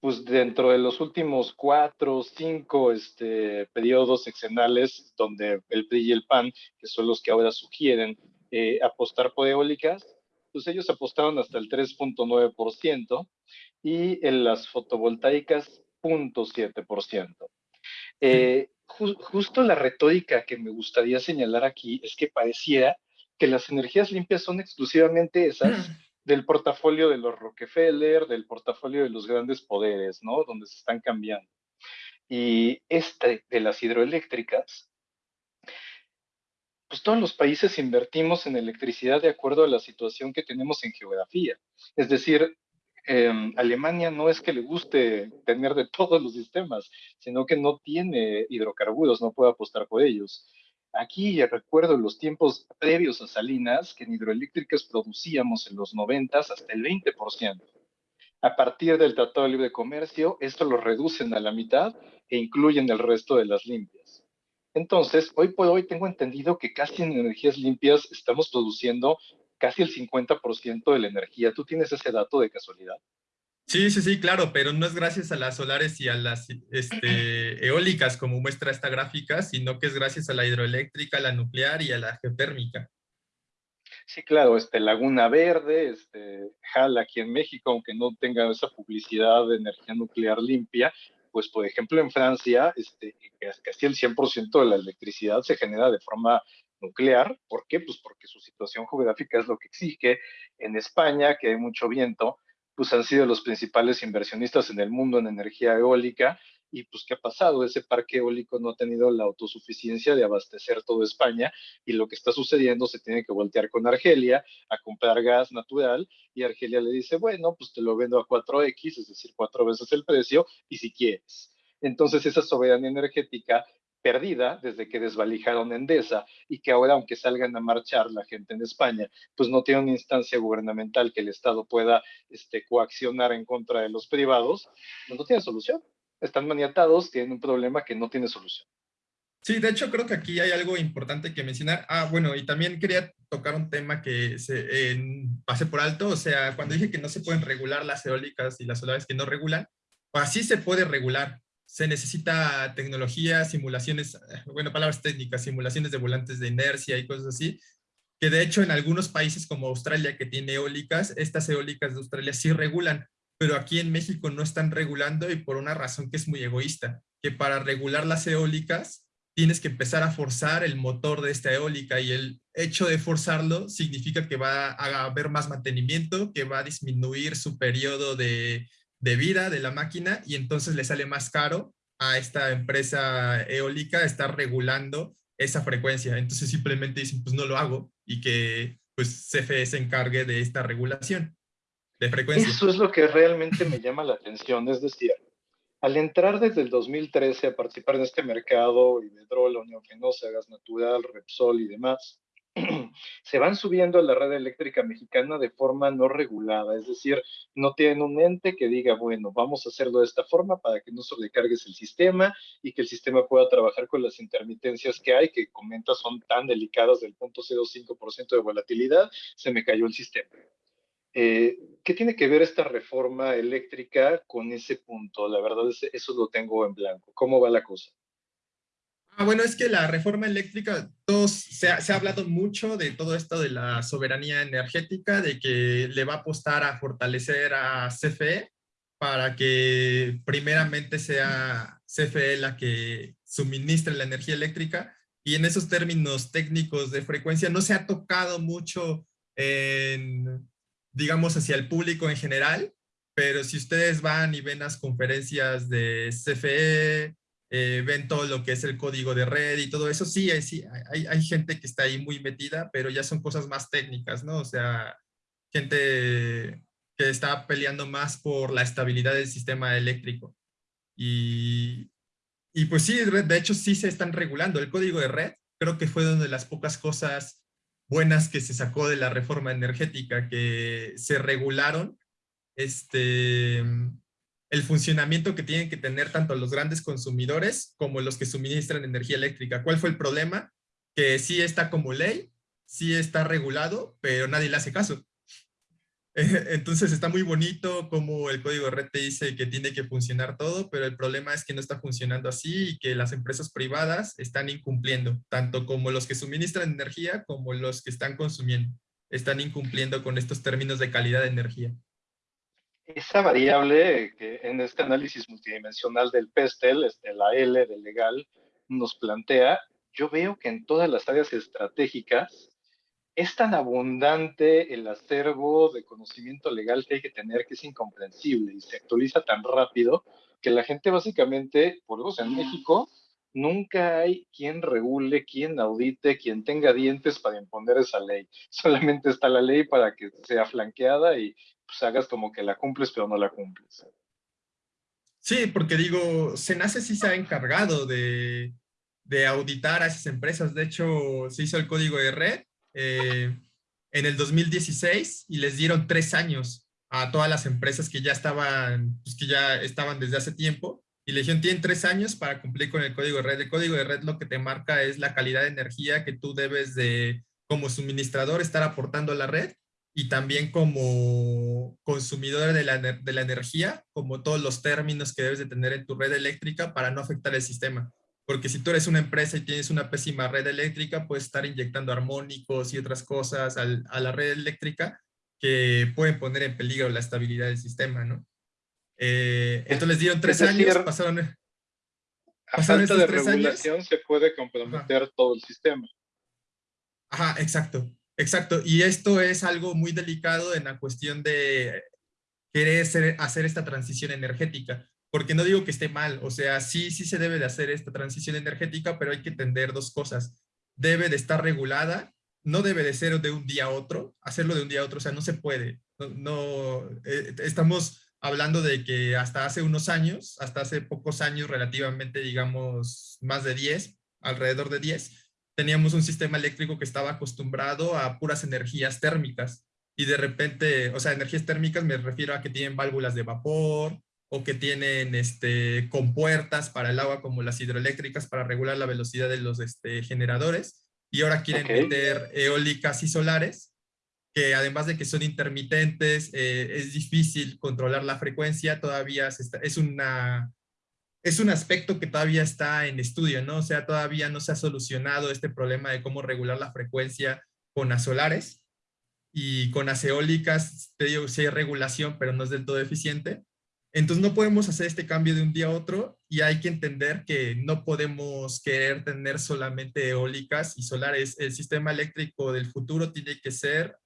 pues dentro de los últimos cuatro, cinco este, periodos sexenales, donde el PRI y el PAN, que son los que ahora sugieren eh, apostar por eólicas, pues ellos apostaron hasta el 3.9% y en las fotovoltaicas 0.7%. Eh, justo la retórica que me gustaría señalar aquí es que pareciera que las energías limpias son exclusivamente esas del portafolio de los Rockefeller, del portafolio de los grandes poderes, ¿no? Donde se están cambiando. Y este de las hidroeléctricas, pues todos los países invertimos en electricidad de acuerdo a la situación que tenemos en geografía. Es decir, Em, Alemania no es que le guste tener de todos los sistemas, sino que no tiene hidrocarburos, no puede apostar por ellos. Aquí ya recuerdo los tiempos previos a Salinas, que en hidroeléctricas producíamos en los 90 hasta el 20%. A partir del Tratado de Libre Comercio, esto lo reducen a la mitad e incluyen el resto de las limpias. Entonces, hoy por hoy tengo entendido que casi en energías limpias estamos produciendo casi el 50% de la energía. ¿Tú tienes ese dato de casualidad? Sí, sí, sí, claro, pero no es gracias a las solares y a las este, eólicas como muestra esta gráfica, sino que es gracias a la hidroeléctrica, a la nuclear y a la geotérmica. Sí, claro, este, Laguna Verde, este, Jala aquí en México, aunque no tenga esa publicidad de energía nuclear limpia, pues por ejemplo en Francia, este, casi el 100% de la electricidad se genera de forma nuclear. ¿Por qué? Pues porque su situación geográfica es lo que exige. En España, que hay mucho viento, pues han sido los principales inversionistas en el mundo en energía eólica. Y pues, ¿qué ha pasado? Ese parque eólico no ha tenido la autosuficiencia de abastecer toda España y lo que está sucediendo se tiene que voltear con Argelia a comprar gas natural y Argelia le dice, bueno, pues te lo vendo a 4X, es decir, cuatro veces el precio y si quieres. Entonces esa soberanía energética perdida desde que desvalijaron Endesa y que ahora, aunque salgan a marchar la gente en España, pues no tiene una instancia gubernamental que el Estado pueda este, coaccionar en contra de los privados, pues no tiene solución. Están maniatados, tienen un problema que no tiene solución. Sí, de hecho creo que aquí hay algo importante que mencionar. Ah, bueno, y también quería tocar un tema que se pase por alto. O sea, cuando dije que no se pueden regular las eólicas y las solares que no regulan, pues así se puede regular se necesita tecnología, simulaciones, bueno, palabras técnicas, simulaciones de volantes de inercia y cosas así, que de hecho en algunos países como Australia que tiene eólicas, estas eólicas de Australia sí regulan, pero aquí en México no están regulando y por una razón que es muy egoísta, que para regular las eólicas tienes que empezar a forzar el motor de esta eólica y el hecho de forzarlo significa que va a haber más mantenimiento, que va a disminuir su periodo de, de vida de la máquina y entonces le sale más caro a esta empresa eólica estar regulando esa frecuencia. Entonces simplemente dicen, pues no lo hago y que pues CFE se encargue de esta regulación de frecuencia. Eso es lo que realmente me llama la atención, es decir, al entrar desde el 2013 a participar en este mercado, Iberdrola, Unión Fenosa, Gas Natural, Repsol y demás, se van subiendo a la red eléctrica mexicana de forma no regulada, es decir, no tienen un ente que diga, bueno, vamos a hacerlo de esta forma para que no sobrecargues el sistema y que el sistema pueda trabajar con las intermitencias que hay, que comentas son tan delicadas del 0.05% de volatilidad, se me cayó el sistema. Eh, ¿Qué tiene que ver esta reforma eléctrica con ese punto? La verdad, es, eso lo tengo en blanco. ¿Cómo va la cosa? Ah, bueno, es que la reforma eléctrica, todos, se, ha, hablado mucho de todo esto de la soberanía energética, de que le va a apostar a fortalecer a CFE para que primeramente sea CFE la que suministre la energía eléctrica. Y en esos términos técnicos de frecuencia no se ha tocado mucho en, digamos, hacia el público en general, pero si ustedes van y ven las conferencias de CFE, eh, ven todo lo que es el código de red y todo eso. Sí, hay, sí hay, hay, gente que está ahí muy metida, pero ya son cosas más técnicas, ¿no? O sea, gente que está peleando más por la estabilidad del sistema eléctrico. Y, y pues sí, de hecho sí se están regulando. El código de red creo que fue una de las pocas cosas buenas que se sacó de la reforma energética, que se regularon este, el funcionamiento que tienen que tener tanto los grandes consumidores como los que suministran energía eléctrica. ¿Cuál fue el problema? Que sí está como ley, sí está regulado, pero nadie le hace caso. Entonces está muy bonito como el código de red te dice que tiene que funcionar todo, pero el problema es que no está funcionando así y que las empresas privadas están incumpliendo, tanto como los que suministran energía como los que están consumiendo. Están incumpliendo con estos términos de calidad de energía esa variable que en este análisis multidimensional del PESTEL, este, la L del legal, nos plantea, yo veo que en todas las áreas estratégicas es tan abundante el acervo de conocimiento legal que hay que tener que es incomprensible y se actualiza tan rápido que la gente básicamente, por eso en México, nunca hay quien regule, quien audite, quien tenga dientes para imponer esa ley. Solamente está la ley para que sea flanqueada y pues hagas como que la cumples, pero no la cumples. Sí, porque digo, Senace sí se ha encargado de, de auditar a esas empresas. De hecho, se hizo el código de red eh, en el 2016 y les dieron tres años a todas las empresas que ya estaban, pues que ya estaban desde hace tiempo. Y le dijeron, tienen tres años para cumplir con el código de red. El código de red lo que te marca es la calidad de energía que tú debes de, como suministrador, estar aportando a la red y también como consumidor de la, de la energía, como todos los términos que debes de tener en tu red eléctrica para no afectar el sistema. Porque si tú eres una empresa y tienes una pésima red eléctrica, puedes estar inyectando armónicos y otras cosas al, a la red eléctrica que pueden poner en peligro la estabilidad del sistema, ¿no? Eh, entonces les dieron tres años, pasaron... A falta de regulación se puede comprometer todo el sistema. Ajá, exacto, exacto. Y esto es algo muy delicado en la cuestión de querer hacer esta transición energética porque no digo que esté mal, o sea, sí, sí se debe de hacer esta transición energética, pero hay que entender dos cosas. Debe de estar regulada, no debe de ser de un día a otro, hacerlo de un día a otro, o sea, no se puede. No, eh, estamos hablando de que hasta hace unos años, hasta hace pocos años relativamente, digamos, más de 10, alrededor de 10, teníamos un sistema eléctrico que estaba acostumbrado a puras energías térmicas. Y de repente, o sea, energías térmicas me refiero a que tienen válvulas de vapor, o que tienen este, compuertas para el agua como las hidroeléctricas para regular la velocidad de los este, generadores y ahora quieren meter eólicas y solares que además de que son intermitentes, eh, es difícil controlar la frecuencia, todavía es, una, es un aspecto que todavía está en estudio, ¿no? O sea, todavía no se ha solucionado este problema de cómo regular la frecuencia con las solares y con las eólicas, te digo, sí hay regulación, pero no es del todo eficiente. Entonces no podemos hacer este cambio de un día a otro y hay que entender que no podemos querer tener solamente eólicas y solares. El sistema eléctrico del futuro tiene que ser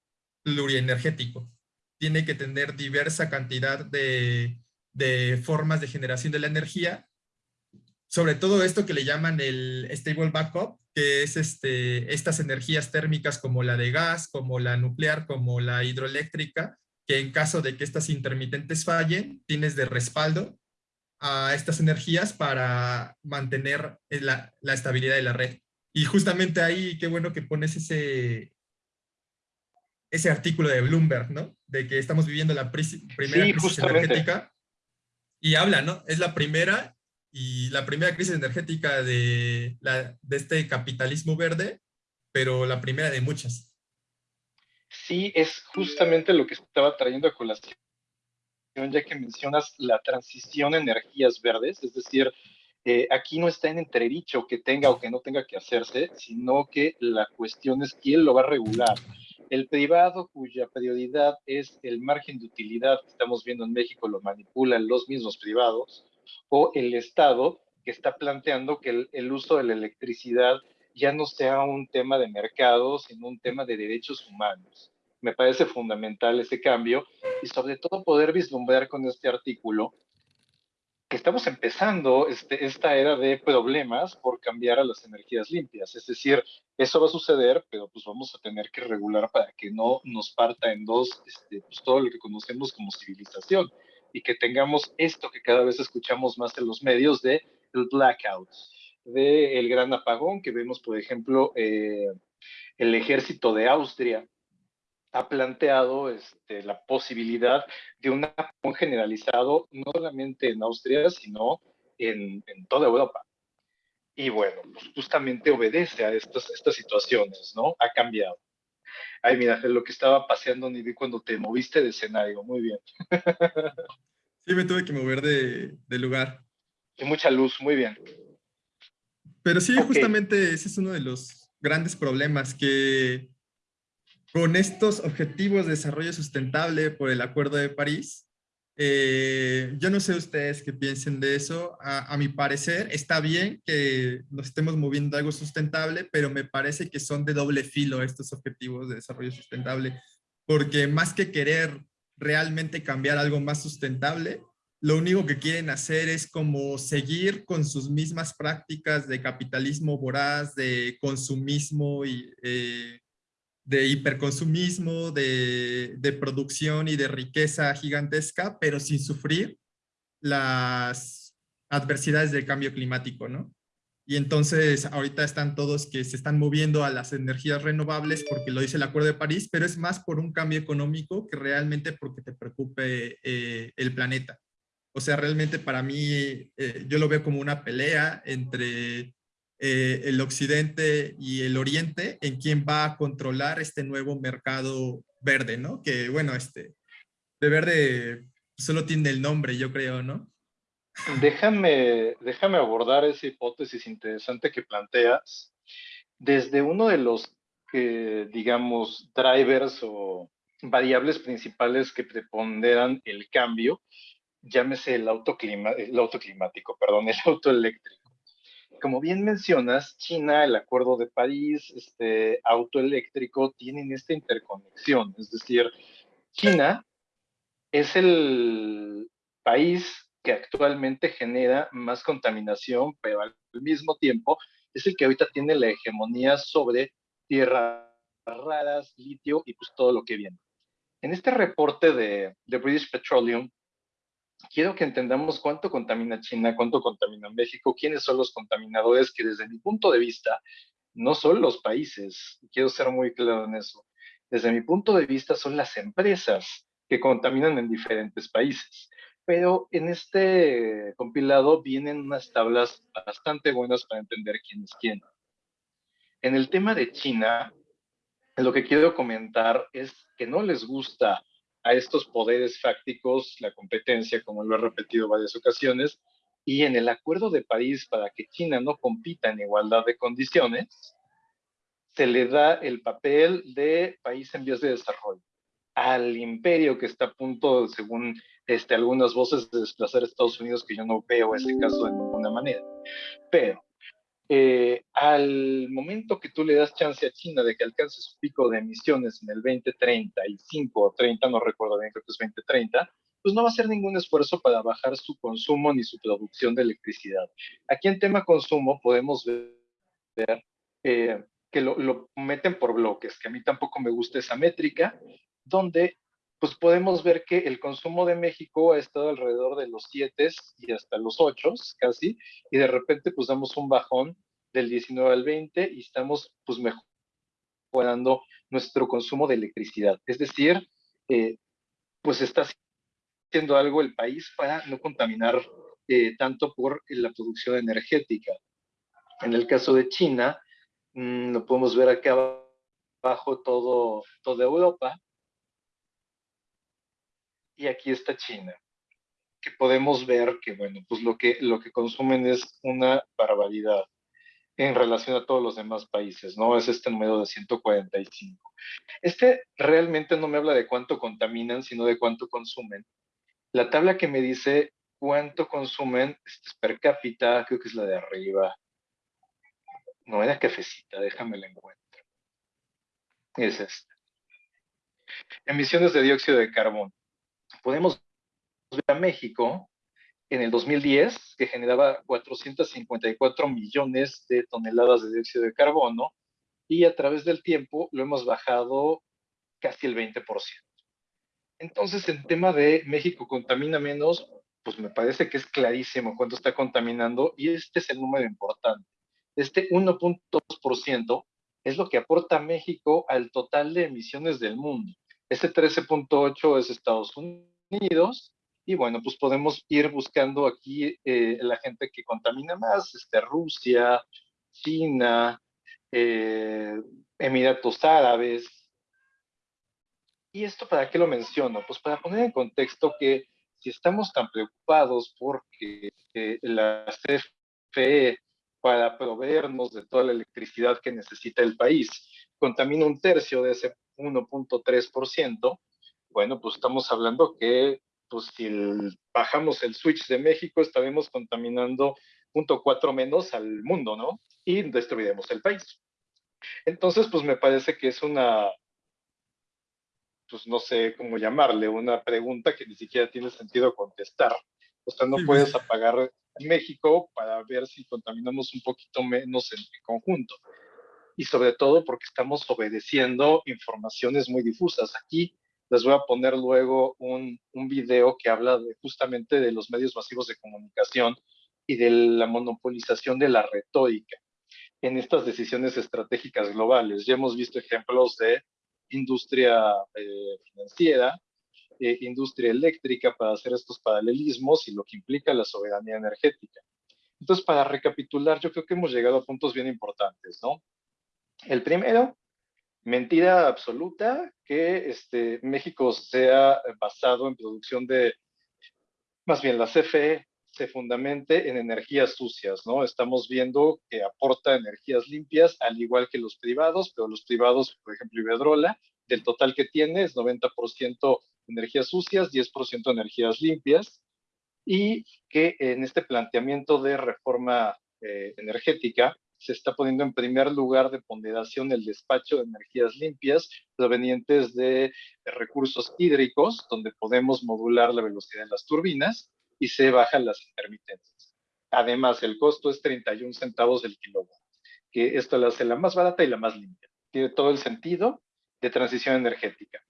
plurienergético. Tiene que tener diversa cantidad de, formas de generación de la energía. Sobre todo esto que le llaman el stable backup, que es este, estas energías térmicas como la de gas, como la nuclear, como la hidroeléctrica, que en caso de que estas intermitentes fallen, tienes de respaldo a estas energías para mantener la, estabilidad de la red. Y justamente ahí, qué bueno que pones ese, ese artículo de Bloomberg, ¿no? De que estamos viviendo la primera crisis energética. Y habla, ¿no? Es la primera y la primera crisis energética de, la, de este capitalismo verde, pero la primera de muchas sí es justamente lo que estaba trayendo a colación, ya que mencionas la transición a energías verdes, es decir, eh, aquí no está en entredicho que tenga o que no tenga que hacerse, sino que la cuestión es quién lo va a regular. El privado cuya prioridad es el margen de utilidad que estamos viendo en México lo manipulan los mismos privados, o el Estado que está planteando que el uso de la electricidad ya no sea un tema de mercado, sino un tema de derechos humanos. Me parece fundamental ese cambio y sobre todo poder vislumbrar con este artículo que estamos empezando este, esta era de problemas por cambiar a las energías limpias. Es decir, eso va a suceder, pero pues vamos a tener que regular para que no nos parta en dos este, pues, todo lo que conocemos como civilización y que tengamos esto que cada vez escuchamos más en los medios de el blackout del gran apagón que vemos, por ejemplo, eh, el ejército de Austria ha planteado este, la posibilidad de un apagón generalizado, no solamente en Austria, sino en, toda Europa. Y bueno, pues justamente obedece a estas, estas situaciones, ¿no? Ha cambiado. Ay, mira, lo que estaba paseando ni vi cuando te moviste de escenario. Muy bien. Sí, me tuve que mover de, de lugar. Y mucha luz, muy bien. Pero sí, justamente ese es uno de los grandes problemas que con estos objetivos de desarrollo sustentable por el Acuerdo de París, eh, yo no sé ustedes qué piensen de eso. A, mi parecer, está bien que nos estemos moviendo algo sustentable, pero me parece que son de doble filo estos objetivos de desarrollo sustentable, porque más que querer realmente cambiar algo más sustentable, lo único que quieren hacer es como seguir con sus mismas prácticas de capitalismo voraz, de consumismo y, eh, de hiperconsumismo, de, de, producción y de riqueza gigantesca, pero sin sufrir las adversidades del cambio climático, ¿no? Y entonces ahorita están todos que se están moviendo a las energías renovables porque lo dice el Acuerdo de París, pero es más por un cambio económico que realmente porque te preocupe eh, el planeta. O sea, realmente para mí eh, yo lo veo como una pelea entre eh, el occidente y el oriente en quién va a controlar este nuevo mercado verde, ¿no? Que bueno, este, de verde solo tiene el nombre, yo creo, ¿no? Déjame, déjame abordar esa hipótesis interesante que planteas desde uno de los, digamos, drivers o variables principales que preponderan el cambio, llámese el auto, el auto climático, perdón, el auto eléctrico. Como bien mencionas, China, el Acuerdo de París, este auto eléctrico, tienen esta interconexión. Es decir, China es el país que actualmente genera más contaminación, pero al mismo tiempo es el que ahorita tiene la hegemonía sobre tierras raras, litio y pues todo lo que viene. En este reporte de, de British Petroleum, quiero que entendamos cuánto contamina China, cuánto contamina México, quiénes son los contaminadores que desde mi punto de vista no son los países, quiero ser muy claro en eso, desde mi punto de vista son las empresas que contaminan en diferentes países. Pero en este compilado vienen unas tablas bastante buenas para entender quién es quién. En el tema de China, lo que quiero comentar es que no les gusta a estos poderes fácticos la competencia, como lo he repetido varias ocasiones, y en el Acuerdo de París para que China no compita en igualdad de condiciones, se le da el papel de país en vías de desarrollo al imperio que está a punto, según este, algunas voces, de desplazar a Estados Unidos, que yo no veo ese caso de ninguna manera. Pero eh, al momento que tú le das chance a China de que alcance su pico de emisiones en el 2035 o 30, no recuerdo bien, creo que es 2030, pues no va a hacer ningún esfuerzo para bajar su consumo ni su producción de electricidad. Aquí en tema consumo podemos ver eh, que lo, lo, meten por bloques, que a mí tampoco me gusta esa métrica, donde pues podemos ver que el consumo de México ha estado alrededor de los 7 y hasta los 8 casi, y de repente pues damos un bajón del 19 al 20 y estamos pues mejorando nuestro consumo de electricidad. Es decir, eh, pues está haciendo algo el país para no contaminar eh, tanto por la producción energética. En el caso de China, mmm, lo podemos ver acá abajo todo, toda Europa, y aquí está China, que podemos ver que, bueno, pues lo que, lo que consumen es una barbaridad en relación a todos los demás países, ¿no? Es este número de 145. Este realmente no me habla de cuánto contaminan, sino de cuánto consumen. La tabla que me dice cuánto consumen este per cápita, creo que es la de arriba. No era cafecita, déjame la encuentro. Es esta. Emisiones de dióxido de carbono podemos ver a México en el 2010, que generaba 454 millones de toneladas de dióxido de carbono, y a través del tiempo lo hemos bajado casi el 20%. Entonces, en tema de México contamina menos, pues me parece que es clarísimo cuánto está contaminando, y este es el número importante. Este 1.2% es lo que aporta México al total de emisiones del mundo. Este 13.8 es Estados Unidos. Y bueno, pues podemos ir buscando aquí eh, la gente que contamina más, este, Rusia, China, eh, Emiratos Árabes. ¿Y esto para qué lo menciono? Pues para poner en contexto que si estamos tan preocupados porque eh, la CFE para proveernos de toda la electricidad que necesita el país contamina un tercio de ese 1.3%, bueno, pues estamos hablando que pues si bajamos el switch de México, estaremos contaminando 0.4 menos al mundo, ¿no? Y destruiremos el país. Entonces, pues me parece que es una, pues no sé cómo llamarle, una pregunta que ni siquiera tiene sentido contestar. O sea, no puedes apagar México para ver si contaminamos un poquito menos en conjunto. y sobre todo porque estamos obedeciendo informaciones muy difusas. Aquí les voy a poner luego un, un video que habla de, justamente de los medios masivos de comunicación y de la monopolización de la retórica en estas decisiones estratégicas globales. Ya hemos visto ejemplos de industria eh, financiera, eh, industria eléctrica para hacer estos paralelismos y lo que implica la soberanía energética. Entonces, para recapitular, yo creo que hemos llegado a puntos bien importantes, ¿no? El primero, mentira absoluta que este, México sea basado en producción de, más bien la CFE se fundamente en energías sucias, ¿no? Estamos viendo que aporta energías limpias, al igual que los privados, pero los privados, por ejemplo, Iberdrola, del total que tiene es 90% energías sucias, 10% energías limpias, y que en este planteamiento de reforma eh, energética se está poniendo en primer lugar de ponderación el despacho de energías limpias provenientes de recursos hídricos, donde podemos modular la velocidad de las turbinas, y se bajan las intermitencias. Además, el costo es 31 centavos del kilowatt, que esto la hace la más barata y la más limpia. Tiene todo el sentido de transición energética.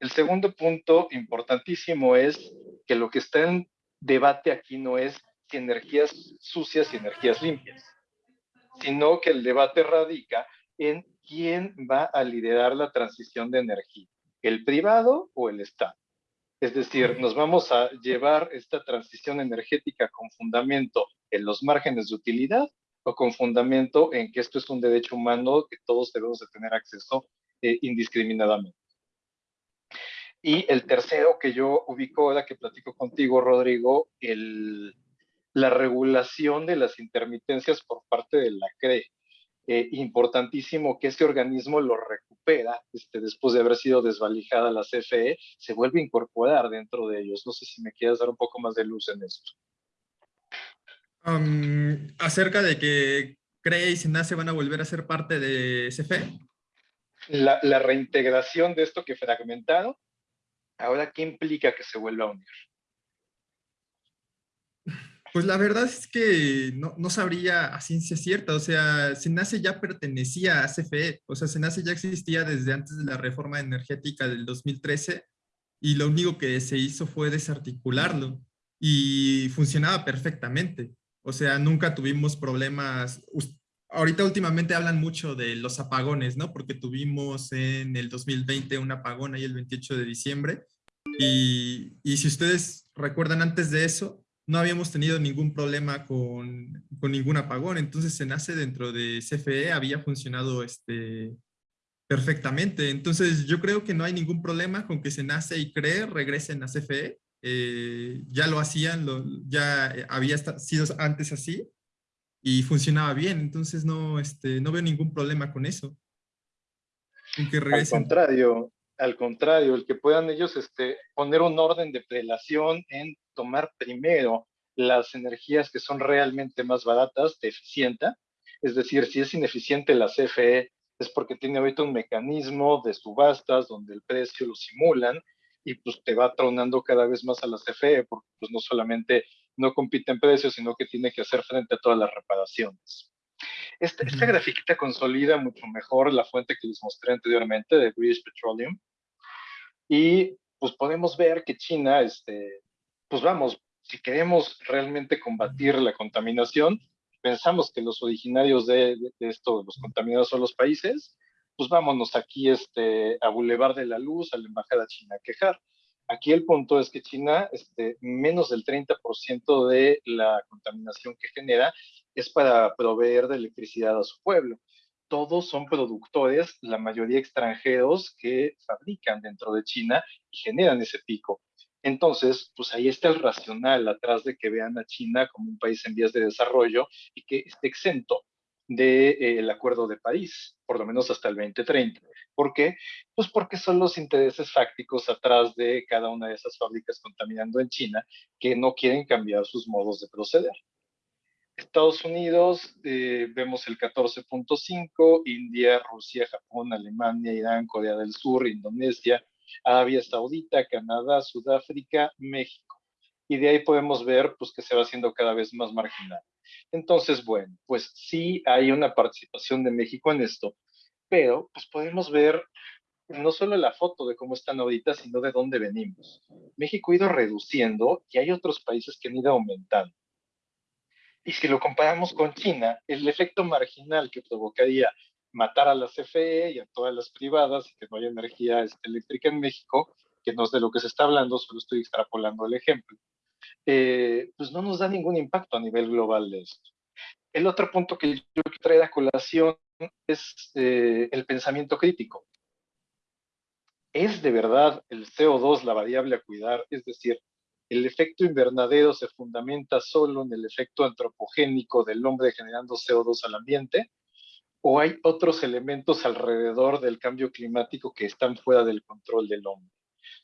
El segundo punto importantísimo es que lo que está en debate aquí no es energías sucias y energías limpias, sino que el debate radica en quién va a liderar la transición de energía, el privado o el Estado. Es decir, nos vamos a llevar esta transición energética con fundamento en los márgenes de utilidad o con fundamento en que esto es un derecho humano que todos debemos de tener acceso eh, indiscriminadamente. Y el tercero que yo ubico ahora que platico contigo, Rodrigo, el, la regulación de las intermitencias por parte de la CRE. Eh, importantísimo que ese organismo lo recupera este, después de haber sido desvalijada la CFE, se vuelve a incorporar dentro de ellos. No sé si me quieres dar un poco más de luz en esto. acerca de que CRE y SENACE van a volver a ser parte de CFE. La, la reintegración de esto que fragmentaron, ahora, ¿qué implica que se vuelva a unir? Pues la verdad es que no, no, sabría a ciencia cierta, o sea, Senace ya pertenecía a CFE, o sea, Senace ya existía desde antes de la reforma energética del 2013 y lo único que se hizo fue desarticularlo y funcionaba perfectamente, o sea, nunca tuvimos problemas, ahorita últimamente hablan mucho de los apagones, ¿no? Porque tuvimos en el 2020 un apagón ahí el 28 de diciembre y, y si ustedes recuerdan antes de eso, no habíamos tenido ningún problema con, con, ningún apagón. Entonces, se nace dentro de CFE había funcionado este, perfectamente. Entonces, yo creo que no hay ningún problema con que se nace y cree regresen a CFE. Eh, ya lo hacían, lo, ya había sido antes así y funcionaba bien. Entonces, no, este, no veo ningún problema con eso. que Al contrario, al contrario, el que puedan ellos este, poner un orden de prelación en tomar primero las energías que son realmente más baratas, te eficienta. Es decir, si es ineficiente la CFE, es porque tiene ahorita un mecanismo de subastas donde el precio lo simulan y pues te va tronando cada vez más a la CFE, porque pues no solamente no compite en precios, sino que tiene que hacer frente a todas las reparaciones. Esta, esta grafiquita consolida mucho mejor la fuente que les mostré anteriormente de British Petroleum. Y pues podemos ver que China, este, pues vamos, si queremos realmente combatir la contaminación, pensamos que los originarios de, esto, los contaminados son los países, pues vámonos aquí este, a Boulevard de la Luz, a la Embajada China a quejar. Aquí el punto es que China, este, menos del 30% de la contaminación que genera es para proveer de electricidad a su pueblo. Todos son productores, la mayoría extranjeros, que fabrican dentro de China y generan ese pico. Entonces, pues ahí está el racional atrás de que vean a China como un país en vías de desarrollo y que esté exento del eh, Acuerdo de París, por lo menos hasta el 2030. ¿Por qué? Pues porque son los intereses fácticos atrás de cada una de esas fábricas contaminando en China que no quieren cambiar sus modos de proceder. Estados Unidos, eh, vemos el 14.5, India, Rusia, Japón, Alemania, Irán, Corea del Sur, Indonesia, Arabia Saudita, Canadá, Sudáfrica, México. Y de ahí podemos ver pues, que se va haciendo cada vez más marginal. Entonces, bueno, pues sí hay una participación de México en esto, pero pues podemos ver no solo la foto de cómo están ahorita, sino de dónde venimos. México ha ido reduciendo y hay otros países que han ido aumentando. Y si lo comparamos con China, el efecto marginal que provocaría matar a la CFE y a todas las privadas y que no haya energía este, eléctrica en México, que no es de lo que se está hablando, solo estoy extrapolando el ejemplo, eh, pues no nos da ningún impacto a nivel global de esto. El otro punto que yo quiero traer a colación es eh, el pensamiento crítico. ¿Es de verdad el CO2 la variable a cuidar? Es decir, ¿el efecto invernadero se fundamenta solo en el efecto antropogénico del hombre generando CO2 al ambiente? ¿O hay otros elementos alrededor del cambio climático que están fuera del control del hombre?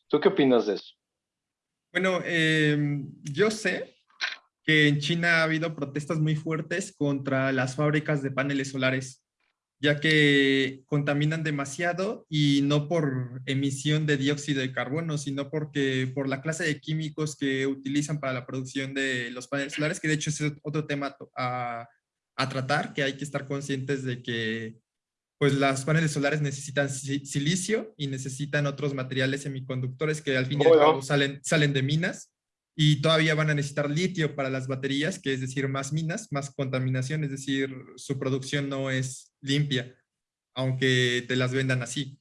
¿Tú qué opinas de eso? Bueno, em, yo sé que en China ha habido protestas muy fuertes contra las fábricas de paneles solares ya que contaminan demasiado y no por emisión de dióxido de carbono, sino porque por la clase de químicos que utilizan para la producción de los paneles solares, que de hecho es otro tema a tratar, que hay que estar conscientes de que pues las paneles solares necesitan silicio y necesitan otros materiales semiconductores que al fin y al cabo salen, salen de minas y todavía van a necesitar litio para las baterías, que es decir, más minas, más contaminación, es decir, su producción no es limpia, aunque te las vendan así.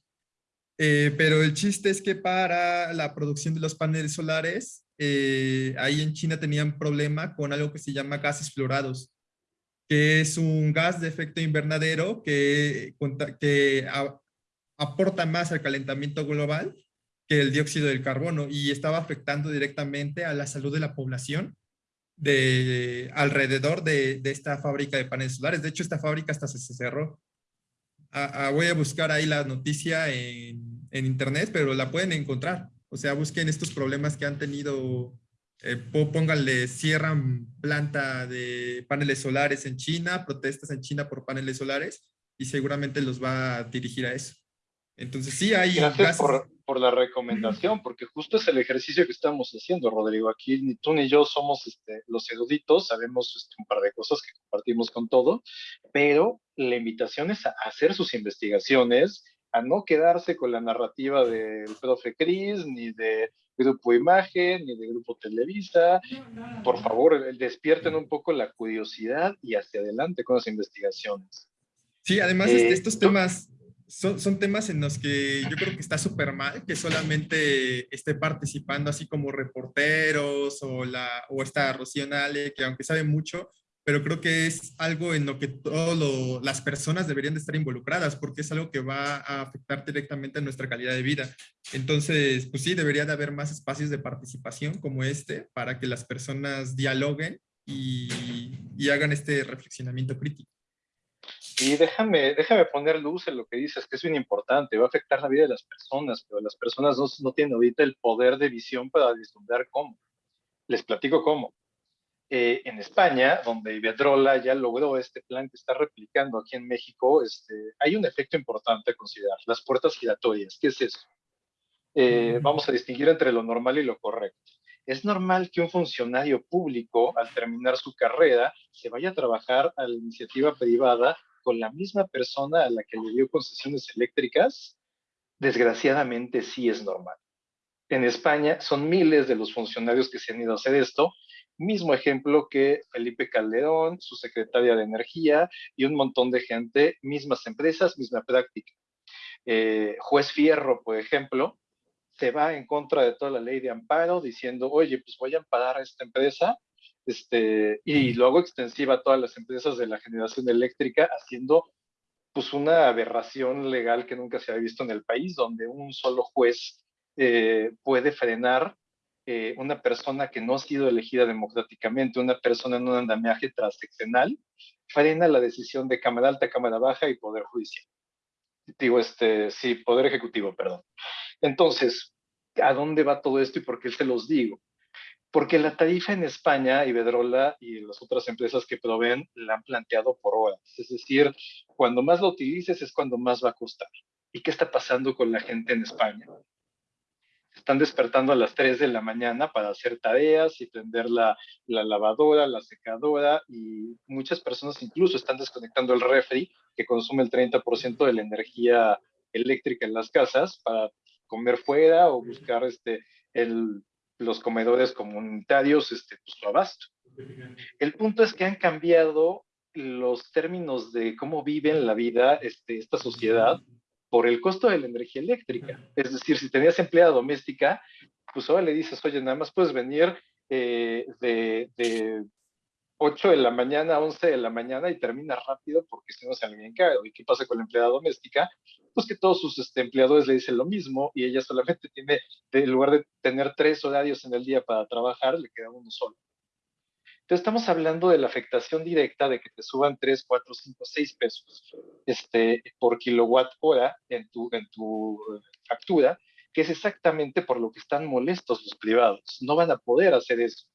Eh, pero el chiste es que para la producción de los paneles solares, eh, ahí en China tenían problema con algo que se llama gases fluorados, que es un gas de efecto invernadero que, que aporta más al calentamiento global que el dióxido del carbono y estaba afectando directamente a la salud de la población de alrededor de, esta fábrica de paneles solares. De hecho, esta fábrica hasta se, cerró. voy a buscar ahí la noticia en, internet, pero la pueden encontrar. O sea, busquen estos problemas que han tenido, eh, pónganle, cierran planta de paneles solares en China, protestas en China por paneles solares y seguramente los va a dirigir a eso. Entonces sí hay... Gracias por, por, la recomendación, porque justo es el ejercicio que estamos haciendo, Rodrigo. Aquí ni tú ni yo somos este, los eruditos, sabemos este, un par de cosas que compartimos con todo, pero la invitación es a hacer sus investigaciones, a no quedarse con la narrativa del profe Cris, ni de Grupo Imagen, ni de Grupo Televisa. Por favor, despierten un poco la curiosidad y hacia adelante con las investigaciones. Sí, además eh, estos temas son, son, temas en los que yo creo que está súper mal que solamente esté participando así como reporteros o, la, o esta Rocío Nale, que aunque sabe mucho, pero creo que es algo en lo que todas las personas deberían de estar involucradas porque es algo que va a afectar directamente a nuestra calidad de vida. Entonces, pues sí, debería de haber más espacios de participación como este para que las personas dialoguen y, y hagan este reflexionamiento crítico. Y déjame, déjame poner luz en lo que dices, que es bien importante, va a afectar la vida de las personas, pero las personas no, no tienen ahorita el poder de visión para vislumbrar cómo. Les platico cómo. Eh, en España, donde Iberdrola ya logró este plan que está replicando aquí en México, este, hay un efecto importante a considerar, las puertas giratorias. ¿Qué es eso? Eh, vamos a distinguir entre lo normal y lo correcto. Es normal que un funcionario público, al terminar su carrera, se vaya a trabajar a la iniciativa privada con la misma persona a la que le dio concesiones eléctricas, desgraciadamente sí es normal. En España son miles de los funcionarios que se han ido a hacer esto, mismo ejemplo que Felipe Calderón, su secretaria de Energía y un montón de gente, mismas empresas, misma práctica. Eh, juez Fierro, por ejemplo, se va en contra de toda la ley de amparo diciendo, oye, pues voy a amparar a esta empresa este, y luego extensiva a todas las empresas de la generación eléctrica, haciendo pues una aberración legal que nunca se había visto en el país, donde un solo juez eh, puede frenar eh, una persona que no ha sido elegida democráticamente, una persona en un andamiaje transeccional, frena la decisión de Cámara Alta, Cámara Baja y Poder Judicial. Digo, este, sí, Poder Ejecutivo, perdón. Entonces, ¿a dónde va todo esto y por qué se los digo? porque la tarifa en España, Iberdrola y las otras empresas que proveen la han planteado por horas. Es decir, cuando más lo utilices es cuando más va a costar. ¿Y qué está pasando con la gente en España? Están despertando a las 3 de la mañana para hacer tareas y prender la, la, lavadora, la secadora y muchas personas incluso están desconectando el refri que consume el 30% de la energía eléctrica en las casas para comer fuera o buscar este, el, los comedores comunitarios, este, pues abasto. El punto es que han cambiado los términos de cómo viven la vida este, esta sociedad por el costo de la energía eléctrica. Es decir, si tenías empleada doméstica, pues ahora le dices, oye, nada más puedes venir eh, de, de 8 de la mañana a 11 de la mañana y termina rápido porque si no se alguien caro. ¿Y qué pasa con la empleada doméstica? Pues que todos sus este, empleadores le dicen lo mismo y ella solamente tiene, en lugar de tener tres horarios en el día para trabajar, le queda uno solo. Entonces estamos hablando de la afectación directa de que te suban 3, 4, 5, 6 pesos este, por kilowatt hora en tu, factura, que es exactamente por lo que están molestos los privados. No van a poder hacer eso.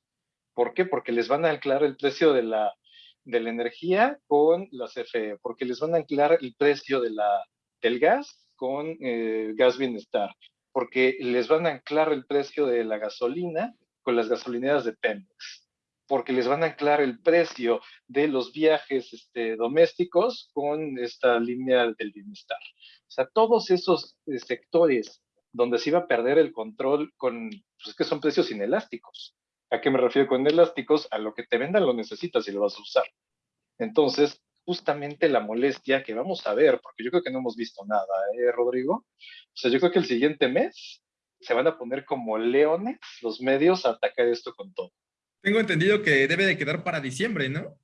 ¿Por qué? Porque les van a anclar el precio de la, energía con la CFE, porque les van a anclar el precio del gas con eh, gas bienestar, porque les van a anclar el precio de la gasolina con las gasolineras de Pemex, porque les van a anclar el precio de los viajes este, domésticos con esta línea del bienestar. O sea, todos esos eh, sectores donde se iba a perder el control con, pues que son precios inelásticos. ¿A qué me refiero con elásticos? A lo que te vendan lo necesitas y lo vas a usar. Entonces, justamente la molestia que vamos a ver, porque yo creo que no hemos visto nada, ¿eh, Rodrigo? O sea, yo creo que el siguiente mes se van a poner como leones los medios a atacar esto con todo. Tengo entendido que debe de quedar para diciembre, ¿no?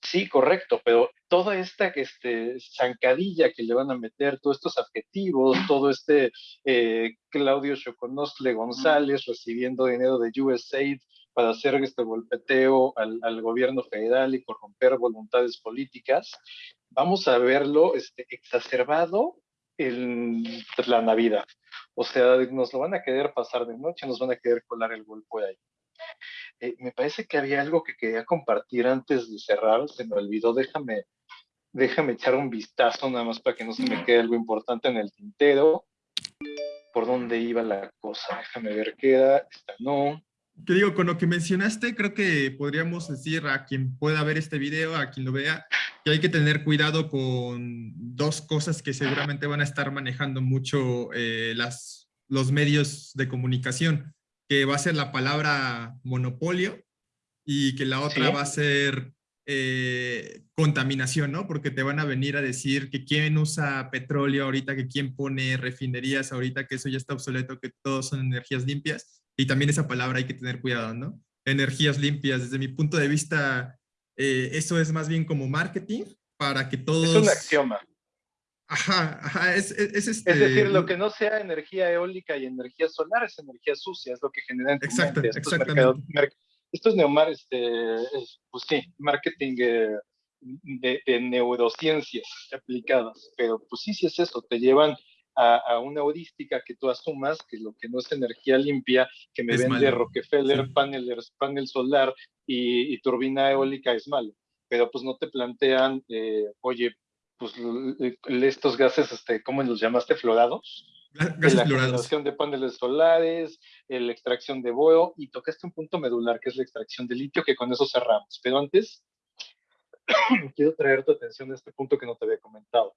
Sí, correcto, pero toda esta este, zancadilla que le van a meter, todos estos adjetivos, todo este eh, Claudio Choconostle González recibiendo dinero de USAID para hacer este golpeteo al, al, gobierno federal y corromper voluntades políticas, vamos a verlo este, exacerbado en la Navidad. O sea, nos lo van a querer pasar de noche, nos van a querer colar el golpe ahí. Eh, me parece que había algo que quería compartir antes de cerrar, se me olvidó, déjame, déjame echar un vistazo nada más para que no se me quede algo importante en el tintero. ¿Por dónde iba la cosa? Déjame ver qué era, esta no. Te digo, con lo que mencionaste, creo que podríamos decir a quien pueda ver este video, a quien lo vea, que hay que tener cuidado con dos cosas que seguramente van a estar manejando mucho eh, las, los medios de comunicación que va a ser la palabra monopolio y que la otra va a ser eh, contaminación, ¿no? Porque te van a venir a decir que quién usa petróleo ahorita, que quién pone refinerías ahorita, que eso ya está obsoleto, que todos son energías limpias. Y también esa palabra hay que tener cuidado, ¿no? Energías limpias, desde mi punto de vista, eh, eso es más bien como marketing para que todos... Es un axioma. Ajá, ajá, es, es, este... es, decir, lo que no sea energía eólica y energía solar es energía sucia, es lo que genera en Exacto, exactamente. esto es neomar, este, pues sí, marketing eh, de, de, neurociencias aplicadas, pero pues sí, sí es eso, te llevan a, a, una heurística que tú asumas que lo que no es energía limpia, que me vende Rockefeller, panel, panel solar y, y, turbina eólica es malo, pero pues no te plantean, eh, oye, pues, estos gases, este, ¿cómo los llamaste? Florados. Gases la florados. generación de paneles solares, la extracción de boeo, y tocaste un punto medular, que es la extracción de litio, que con eso cerramos. Pero antes, quiero traer tu atención a este punto que no te había comentado.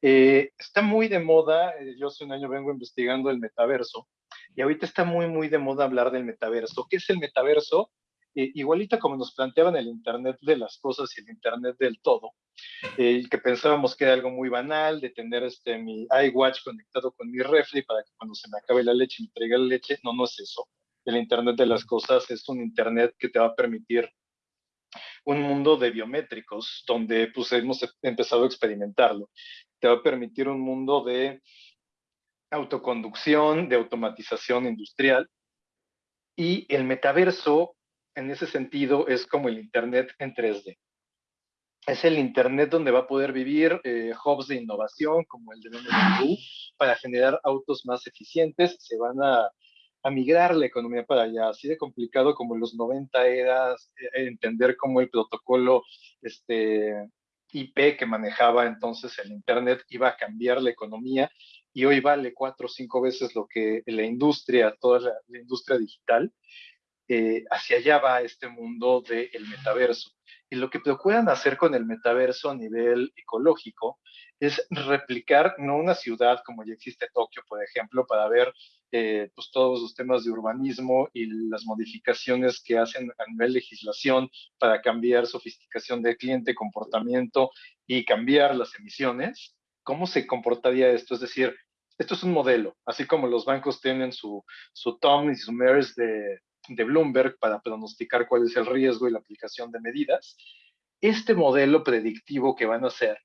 Eh, está muy de moda, eh, yo hace un año vengo investigando el metaverso, y ahorita está muy, muy de moda hablar del metaverso. ¿Qué es el metaverso? Eh, igualito como nos planteaban el Internet de las cosas y el Internet del todo, eh, que pensábamos que era algo muy banal, de tener este, mi iWatch conectado con mi refri para que cuando se me acabe la leche me traiga la leche. No, no es eso. El Internet de las cosas es un Internet que te va a permitir un mundo de biométricos, donde pues hemos empezado a experimentarlo. Te va a permitir un mundo de autoconducción, de automatización industrial. Y el metaverso en ese sentido es como el Internet en 3D. Es el Internet donde va a poder vivir eh, hubs de innovación como el de BMW para generar autos más eficientes. Se van a, a, migrar la economía para allá. Así de complicado como en los 90 era eh, entender cómo el protocolo este, IP que manejaba entonces el Internet iba a cambiar la economía y hoy vale cuatro o cinco veces lo que la industria, toda la, industria digital, eh, hacia allá va este mundo del metaverso. Y lo que procuran hacer con el metaverso a nivel ecológico es replicar no una ciudad como ya existe Tokio, por ejemplo, para ver eh, pues todos los temas de urbanismo y las modificaciones que hacen a nivel legislación para cambiar sofisticación del cliente, comportamiento y cambiar las emisiones. ¿Cómo se comportaría esto? Es decir, esto es un modelo, así como los bancos tienen su, su TOM y su MERS de, de Bloomberg para pronosticar cuál es el riesgo y la aplicación de medidas. Este modelo predictivo que van a hacer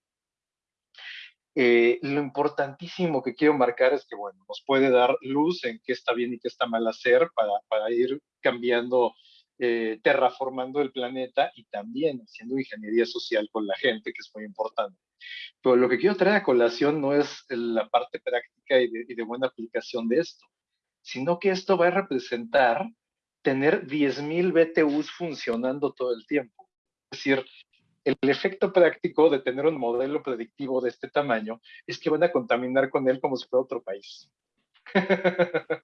eh, lo importantísimo que quiero marcar es que, bueno, nos puede dar luz en qué está bien y qué está mal hacer para, para ir cambiando, eh, terraformando el planeta y también haciendo ingeniería social con la gente, que es muy importante. Pero lo que quiero traer a colación no es la parte práctica y de, y de buena aplicación de esto, sino que esto va a representar tener 10.000 BTUs funcionando todo el tiempo. Es decir, el efecto práctico de tener un modelo predictivo de este tamaño es que van a contaminar con él como si fuera otro país.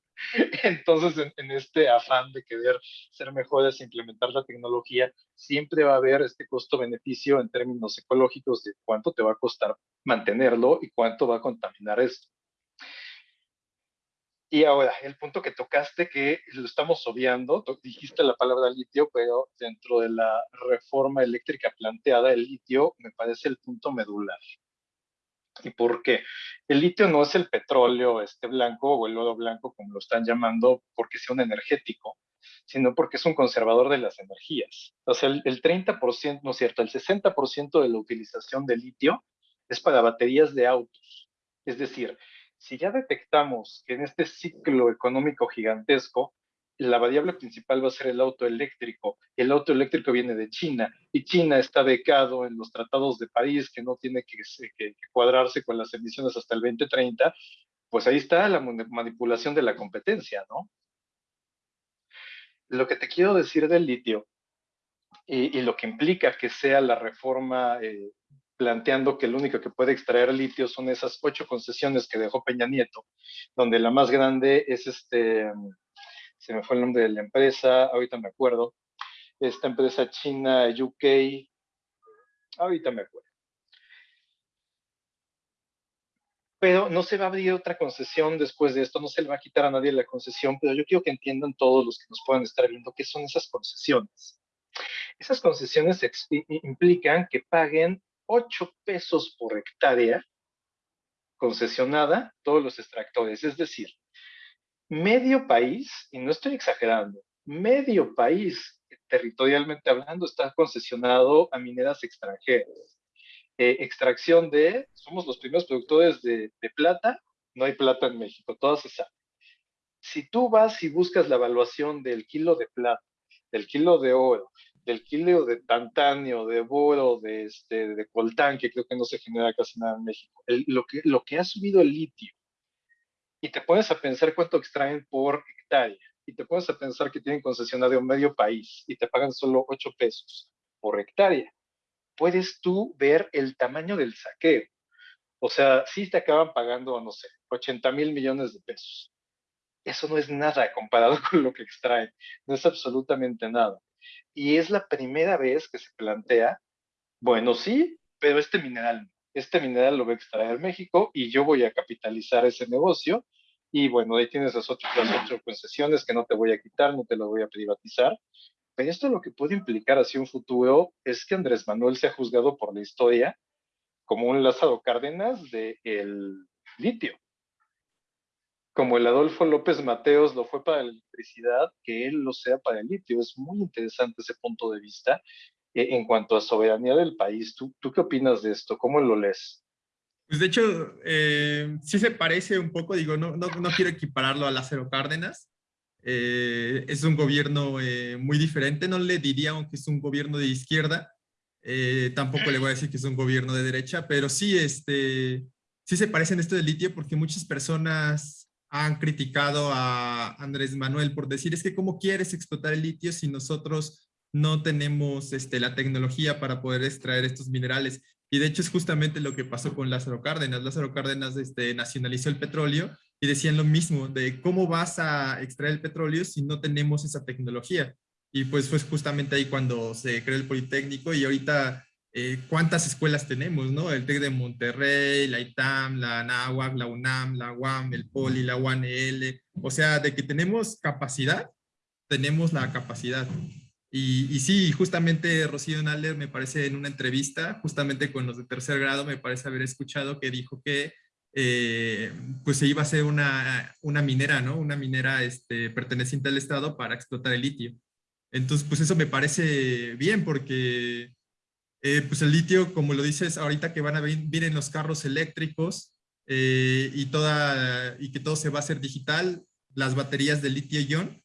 Entonces, en, este afán de querer ser mejores e implementar la tecnología, siempre va a haber este costo-beneficio en términos ecológicos de cuánto te va a costar mantenerlo y cuánto va a contaminar esto. Y ahora, el punto que tocaste, que lo estamos obviando, dijiste la palabra litio, pero dentro de la reforma eléctrica planteada, el litio me parece el punto medular. ¿Y por qué? El litio no es el petróleo este blanco o el oro blanco, como lo están llamando, porque sea un energético, sino porque es un conservador de las energías. O sea, el, el 30%, no es cierto, el 60% de la utilización de litio es para baterías de autos. Es decir, si ya detectamos que en este ciclo económico gigantesco, la variable principal va a ser el auto eléctrico. El auto eléctrico viene de China y China está becado en los tratados de París que no tiene que, cuadrarse con las emisiones hasta el 2030. Pues ahí está la manipulación de la competencia, ¿no? Lo que te quiero decir del litio y, lo que implica que sea la reforma eh, planteando que el único que puede extraer litio son esas ocho concesiones que dejó Peña Nieto, donde la más grande es este, se me fue el nombre de la empresa, ahorita me acuerdo, esta empresa china UK, ahorita me acuerdo. Pero no se va a abrir otra concesión después de esto, no se le va a quitar a nadie la concesión, pero yo quiero que entiendan todos los que nos puedan estar viendo qué son esas concesiones. Esas concesiones implican que paguen 8 pesos por hectárea concesionada todos los extractores. Es decir, medio país, y no estoy exagerando, medio país, territorialmente hablando, está concesionado a mineras extranjeras. Eh, extracción de, somos los primeros productores de, de plata, no hay plata en México, todo se sabe. Si tú vas y buscas la evaluación del kilo de plata, del kilo de oro, del kilo de tantanio, de boro, de, este, de coltán, que creo que no se genera casi nada en México, lo, que, lo que ha subido el litio, y te pones a pensar cuánto extraen por hectárea, y te pones a pensar que tienen concesionario medio país y te pagan solo 8 pesos por hectárea, puedes tú ver el tamaño del saqueo. O sea, sí te acaban pagando, no sé, 80 mil millones de pesos. Eso no es nada comparado con lo que extraen, no es absolutamente nada y es la primera vez que se plantea, bueno, sí, pero este mineral, este mineral lo va a extraer México y yo voy a capitalizar ese negocio y bueno, ahí tienes las otras, las concesiones que no te voy a quitar, no te lo voy a privatizar. Pero esto lo que puede implicar hacia un futuro es que Andrés Manuel se ha juzgado por la historia como un Lázaro Cárdenas del el litio como el Adolfo López Mateos lo fue para la electricidad, que él lo sea para el litio. Es muy interesante ese punto de vista eh, en cuanto a soberanía del país. ¿Tú, ¿Tú qué opinas de esto? ¿Cómo lo lees? Pues de hecho, eh, sí se parece un poco, digo, no, no, no quiero equipararlo a Lázaro Cárdenas. Eh, es un gobierno muy diferente, no le diría aunque es un gobierno de izquierda, tampoco le voy a decir que es un gobierno de derecha, pero sí, este, sí se parece en esto del litio porque muchas personas han criticado a Andrés Manuel por decir, es que cómo quieres explotar el litio si nosotros no tenemos este, la tecnología para poder extraer estos minerales. Y de hecho es justamente lo que pasó con Lázaro Cárdenas. Lázaro Cárdenas este, nacionalizó el petróleo y decían lo mismo, de cómo vas a extraer el petróleo si no tenemos esa tecnología. Y pues fue justamente ahí cuando se creó el Politécnico y ahorita eh, cuántas escuelas tenemos, ¿no? El TEC de Monterrey, la ITAM, la NAWAC, la UNAM, la UAM, el POLI, la UANL. O sea, de que tenemos capacidad, tenemos la capacidad. Y, y sí, justamente Rocío Naller me parece en una entrevista, justamente con los de tercer grado, me parece haber escuchado que dijo que eh, pues se iba a hacer una, una minera, ¿no? Una minera este, perteneciente al Estado para explotar el litio. Entonces, pues eso me parece bien porque eh, pues el litio, como lo dices, ahorita que van a venir en los carros eléctricos eh, y, toda, y que todo se va a hacer digital, las baterías de litio-ion,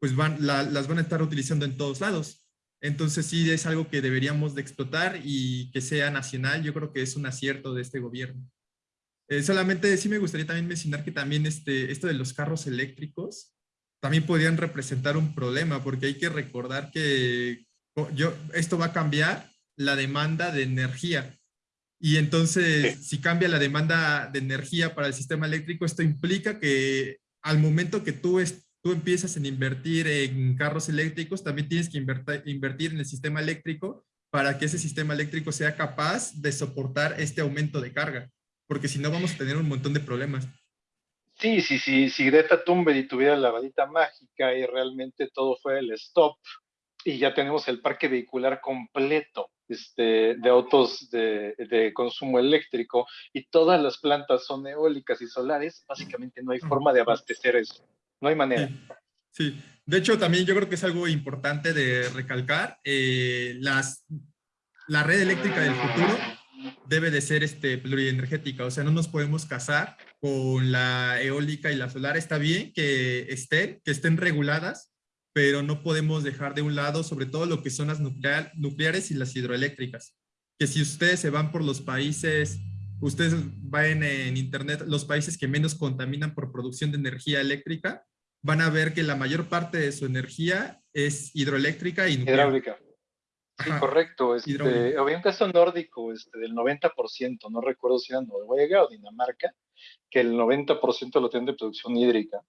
pues van, las van a estar utilizando en todos lados. Entonces sí es algo que deberíamos de explotar y que sea nacional. Yo creo que es un acierto de este gobierno. Eh, solamente sí me gustaría también mencionar que también este, esto de los carros eléctricos también podrían representar un problema porque hay que recordar que yo, esto va a cambiar la demanda de energía. Y entonces, si cambia la demanda de energía para el sistema eléctrico, esto implica que al momento que tú, tú empiezas en invertir en carros eléctricos, también tienes que invertir en el sistema eléctrico para que ese sistema eléctrico sea capaz de soportar este aumento de carga, porque si no vamos a tener un montón de problemas. Sí, sí, sí, si Greta Thunberg tuviera la varita mágica y realmente todo fue el stop y ya tenemos el parque vehicular completo este, de autos de, consumo eléctrico y todas las plantas son eólicas y solares, básicamente no hay forma de abastecer eso. No hay manera. Sí, de hecho también yo creo que es algo importante de recalcar. Eh, las, la red eléctrica del futuro debe de ser este, plurienergética, o sea, no nos podemos casar con la eólica y la solar. Está bien que estén, que estén reguladas, pero no podemos dejar de un lado sobre todo lo que son las nucleares y las hidroeléctricas. Que si ustedes se van por los países, ustedes van en internet, los países que menos contaminan por producción de energía eléctrica, van a ver que la mayor parte de su energía es hidroeléctrica y nuclear. Hidráulica. Sí, correcto. Este, había un caso nórdico este, del 90%, no recuerdo si era Noruega o Dinamarca, que el 90% lo tienen de producción hídrica.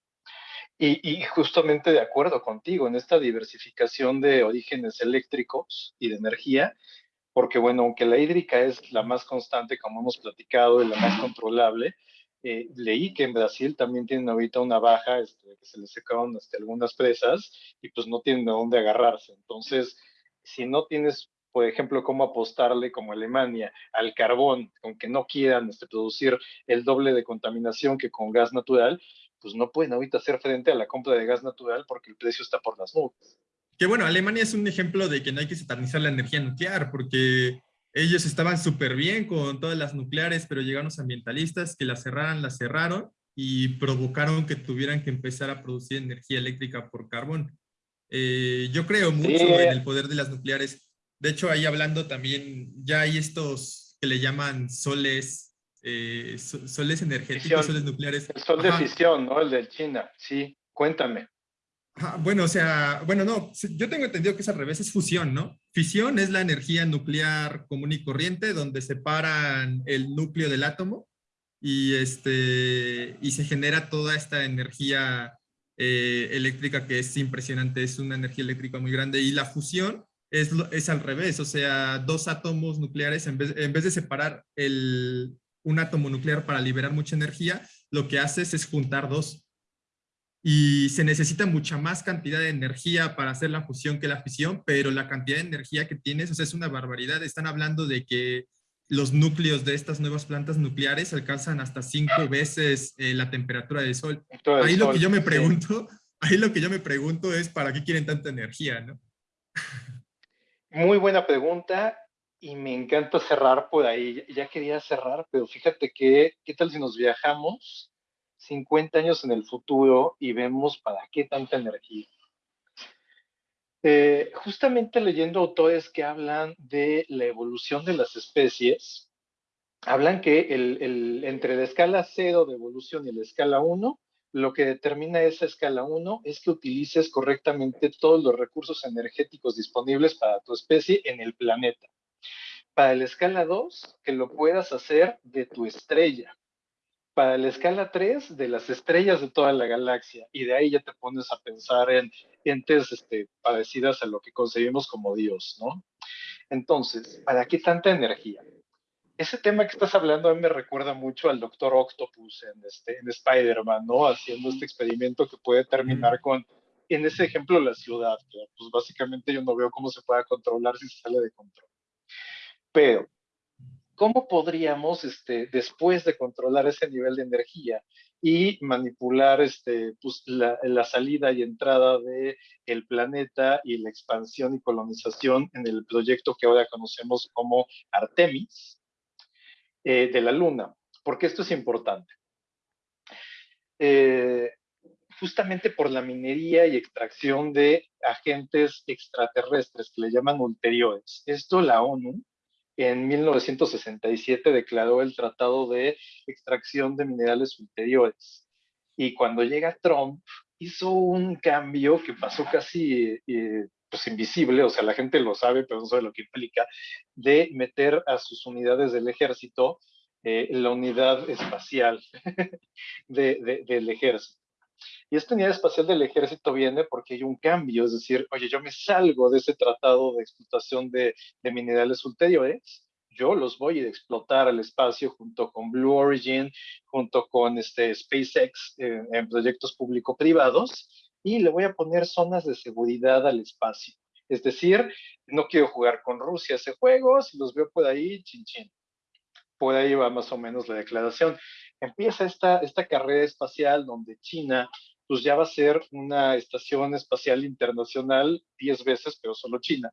Y, justamente de acuerdo contigo en esta diversificación de orígenes eléctricos y de energía, porque bueno, aunque la hídrica es la más constante, como hemos platicado, y la más controlable, eh, leí que en Brasil también tienen ahorita una baja, este, que se les secaron este, algunas presas y pues no tienen de dónde agarrarse. Entonces, si no tienes, por ejemplo, cómo apostarle como Alemania al carbón, aunque no quieran este, producir el doble de contaminación que con gas natural, pues no pueden ahorita hacer frente a la compra de gas natural porque el precio está por las nubes. Que bueno, Alemania es un ejemplo de que no hay que satanizar la energía nuclear porque ellos estaban súper bien con todas las nucleares, pero llegaron los ambientalistas que las cerraran, las cerraron y provocaron que tuvieran que empezar a producir energía eléctrica por carbón. Eh, yo creo mucho en el poder de las nucleares. De hecho, ahí hablando también, ya hay estos que le llaman soles eh, soles energéticos, soles nucleares. El sol de fisión, ¿no? El de China, sí, cuéntame. bueno, o sea, bueno, no, yo tengo entendido que es al revés, es fusión, ¿no? Fisión es la energía nuclear común y corriente, donde separan el núcleo del átomo y, este, y se genera toda esta energía eh, eléctrica que es impresionante, es una energía eléctrica muy grande. Y la fusión es, es al revés, o sea, dos átomos nucleares, en vez, en vez de separar el, un átomo nuclear para liberar mucha energía, lo que haces es juntar dos. Y se necesita mucha más cantidad de energía para hacer la fusión que la fisión, pero la cantidad de energía que tienes, o sea, es una barbaridad. Están hablando de que los núcleos de estas nuevas plantas nucleares alcanzan hasta cinco veces eh, la temperatura del Sol. ahí lo que yo me pregunto, ahí lo que yo me pregunto es, ¿para qué quieren tanta energía, no? Muy buena pregunta y me encanta cerrar por ahí. Ya quería cerrar, pero fíjate que, ¿qué tal si nos viajamos 50 años en el futuro y vemos para qué tanta energía? Eh, justamente leyendo autores que hablan de la evolución de las especies, hablan que entre la escala 0 de evolución y la escala 1, lo que determina esa escala 1 es que utilices correctamente todos los recursos energéticos disponibles para tu especie en el planeta. Para la escala 2, que lo puedas hacer de tu estrella. Para la escala 3, de las estrellas de toda la galaxia. Y de ahí ya te pones a pensar en entes este, parecidas a lo que concebimos como Dios, ¿no? Entonces, ¿para qué tanta energía? ese tema que estás hablando a mí me recuerda mucho al Doctor Octopus en, este, en Spider-Man, ¿no? Haciendo este experimento que puede terminar con, en ese ejemplo, la ciudad, pues básicamente yo no veo cómo se pueda controlar si se sale de control. Pero, ¿cómo podríamos, este, después de controlar ese nivel de energía y manipular este, pues, la, la, salida y entrada del el planeta y la expansión y colonización en el proyecto que ahora conocemos como Artemis, eh, de la Luna. porque esto es importante? Eh, justamente por la minería y extracción de agentes extraterrestres que le llaman ulteriores. Esto la ONU en 1967 declaró el Tratado de Extracción de Minerales Ulteriores. Y cuando llega Trump, hizo un cambio que pasó casi eh, pues, invisible, o sea, la gente lo sabe, pero no sabe lo que implica, de meter a sus unidades del ejército eh, la unidad espacial del ejército. Y esta unidad espacial del ejército viene porque hay un cambio, es decir, oye, yo me salgo de ese tratado de explotación de, minerales ulteriores, yo los voy a explotar al espacio junto con Blue Origin, junto con este SpaceX eh, en proyectos público-privados, y le voy a poner zonas de seguridad al espacio. Es decir, no quiero jugar con Rusia ese juego, si los veo por ahí, chin chin. Por ahí va más o menos la declaración. Empieza esta, esta carrera espacial donde China pues ya va a ser una estación espacial internacional 10 veces, pero solo China.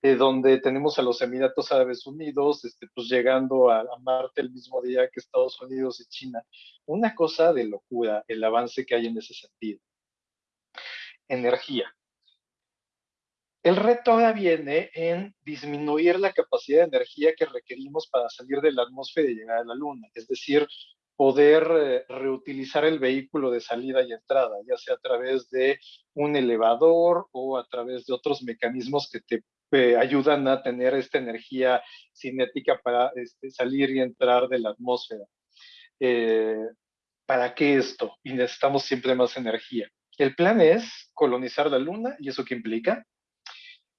Eh, donde tenemos a los Emiratos Árabes Unidos, este, pues llegando a, a, Marte el mismo día que Estados Unidos y China. Una cosa de locura el avance que hay en ese sentido energía. El reto ahora viene en disminuir la capacidad de energía que requerimos para salir de la atmósfera y llegar a la Luna, es decir, poder eh, reutilizar el vehículo de salida y entrada, ya sea a través de un elevador o a través de otros mecanismos que te eh, ayudan a tener esta energía cinética para este, salir y entrar de la atmósfera. Eh, ¿Para qué esto? Y necesitamos siempre más energía. El plan es colonizar la Luna, ¿y eso qué implica?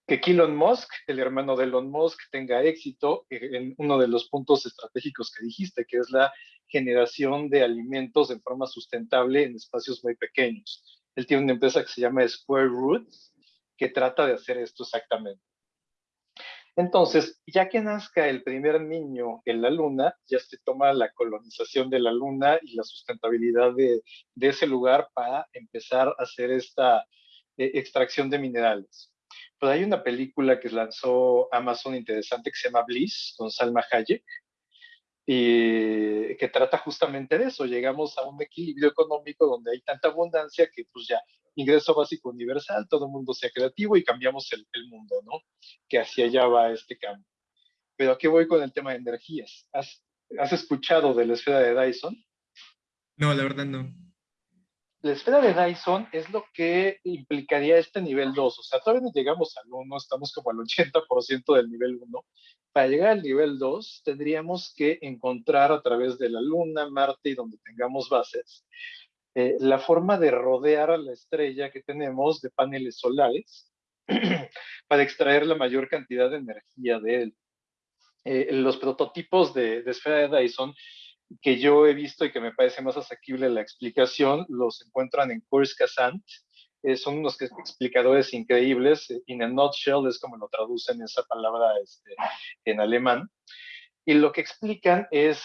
Que Elon Musk, el hermano de Elon Musk, tenga éxito en uno de los puntos estratégicos que dijiste, que es la generación de alimentos en forma sustentable en espacios muy pequeños. Él tiene una empresa que se llama Square Roots, que trata de hacer esto exactamente. Entonces, ya que nazca el primer niño en la luna, ya se toma la colonización de la luna y la sustentabilidad de, ese lugar para empezar a hacer esta eh, extracción de minerales. Pues hay una película que lanzó Amazon interesante que se llama Bliss, con Salma Hayek, y que trata justamente de eso. Llegamos a un equilibrio económico donde hay tanta abundancia que pues ya ingreso básico universal, todo el mundo sea creativo y cambiamos el, mundo, ¿no? Que hacia allá va este cambio. Pero aquí voy con el tema de energías. ¿Has, ¿Has escuchado de la esfera de Dyson? No, la verdad no. La esfera de Dyson es lo que implicaría este nivel 2. O sea, todavía no llegamos al 1, estamos como al 80% del nivel 1. Para llegar al nivel 2, tendríamos que encontrar a través de la Luna, Marte y donde tengamos bases, eh, la forma de rodear a la estrella que tenemos de paneles solares para extraer la mayor cantidad de energía de él. Eh, los prototipos de, esfera de Dyson que yo he visto y que me parece más asequible la explicación, los encuentran en Kurskasant. Eh, son unos explicadores increíbles. In a nutshell es como lo traducen esa palabra este, en alemán. Y lo que explican es,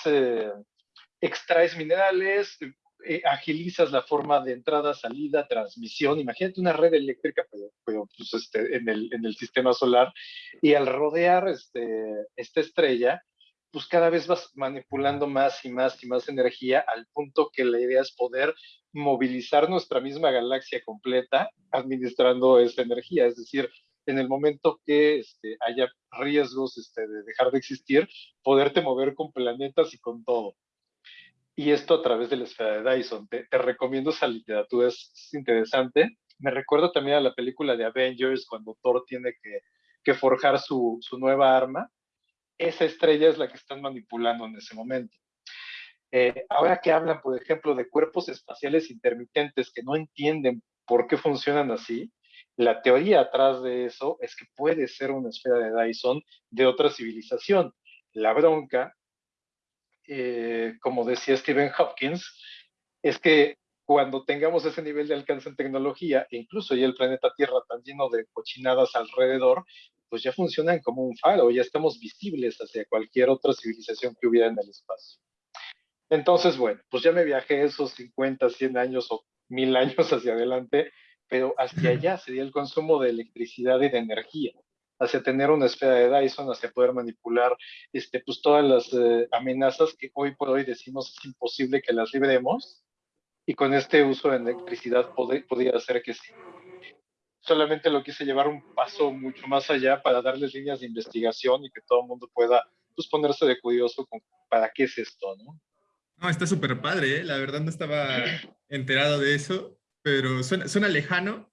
extraes minerales, eh, agilizas la forma de entrada, salida, transmisión. Imagínate una red eléctrica, pues, este, en, el, en, el, sistema solar. Y al rodear este, esta estrella, pues cada vez vas manipulando más y más y más energía al punto que la idea es poder movilizar nuestra misma galaxia completa administrando esta energía. Es decir, en el momento que este, haya riesgos este, de dejar de existir, poderte mover con planetas y con todo y esto a través de la esfera de Dyson. Te, recomiendo esa literatura, es, interesante. Me recuerdo también a la película de Avengers cuando Thor tiene que, que forjar su, su, nueva arma esa estrella es la que están manipulando en ese momento. Eh, ahora que hablan, por ejemplo, de cuerpos espaciales intermitentes que no entienden por qué funcionan así, la teoría atrás de eso es que puede ser una esfera de Dyson de otra civilización. La bronca, eh, como decía Stephen Hopkins, es que cuando tengamos ese nivel de alcance en tecnología, e incluso ya el planeta Tierra tan lleno de cochinadas alrededor, pues ya funcionan como un faro, ya estamos visibles hacia cualquier otra civilización que hubiera en el espacio. Entonces, bueno, pues ya me viajé esos 50, 100 años o mil años hacia adelante, pero hacia allá sería el consumo de electricidad y de energía, hacia tener una esfera de Dyson, hacia poder manipular este, pues todas las eh, amenazas que hoy por hoy decimos es imposible que las libremos, y con este uso de electricidad podría ser que sí. Solamente lo quise llevar un paso mucho más allá para darles líneas de investigación y que todo el mundo pueda pues, ponerse de curioso con para qué es esto, ¿no? Está súper padre, ¿eh? la verdad no estaba enterado de eso, pero suena, suena lejano,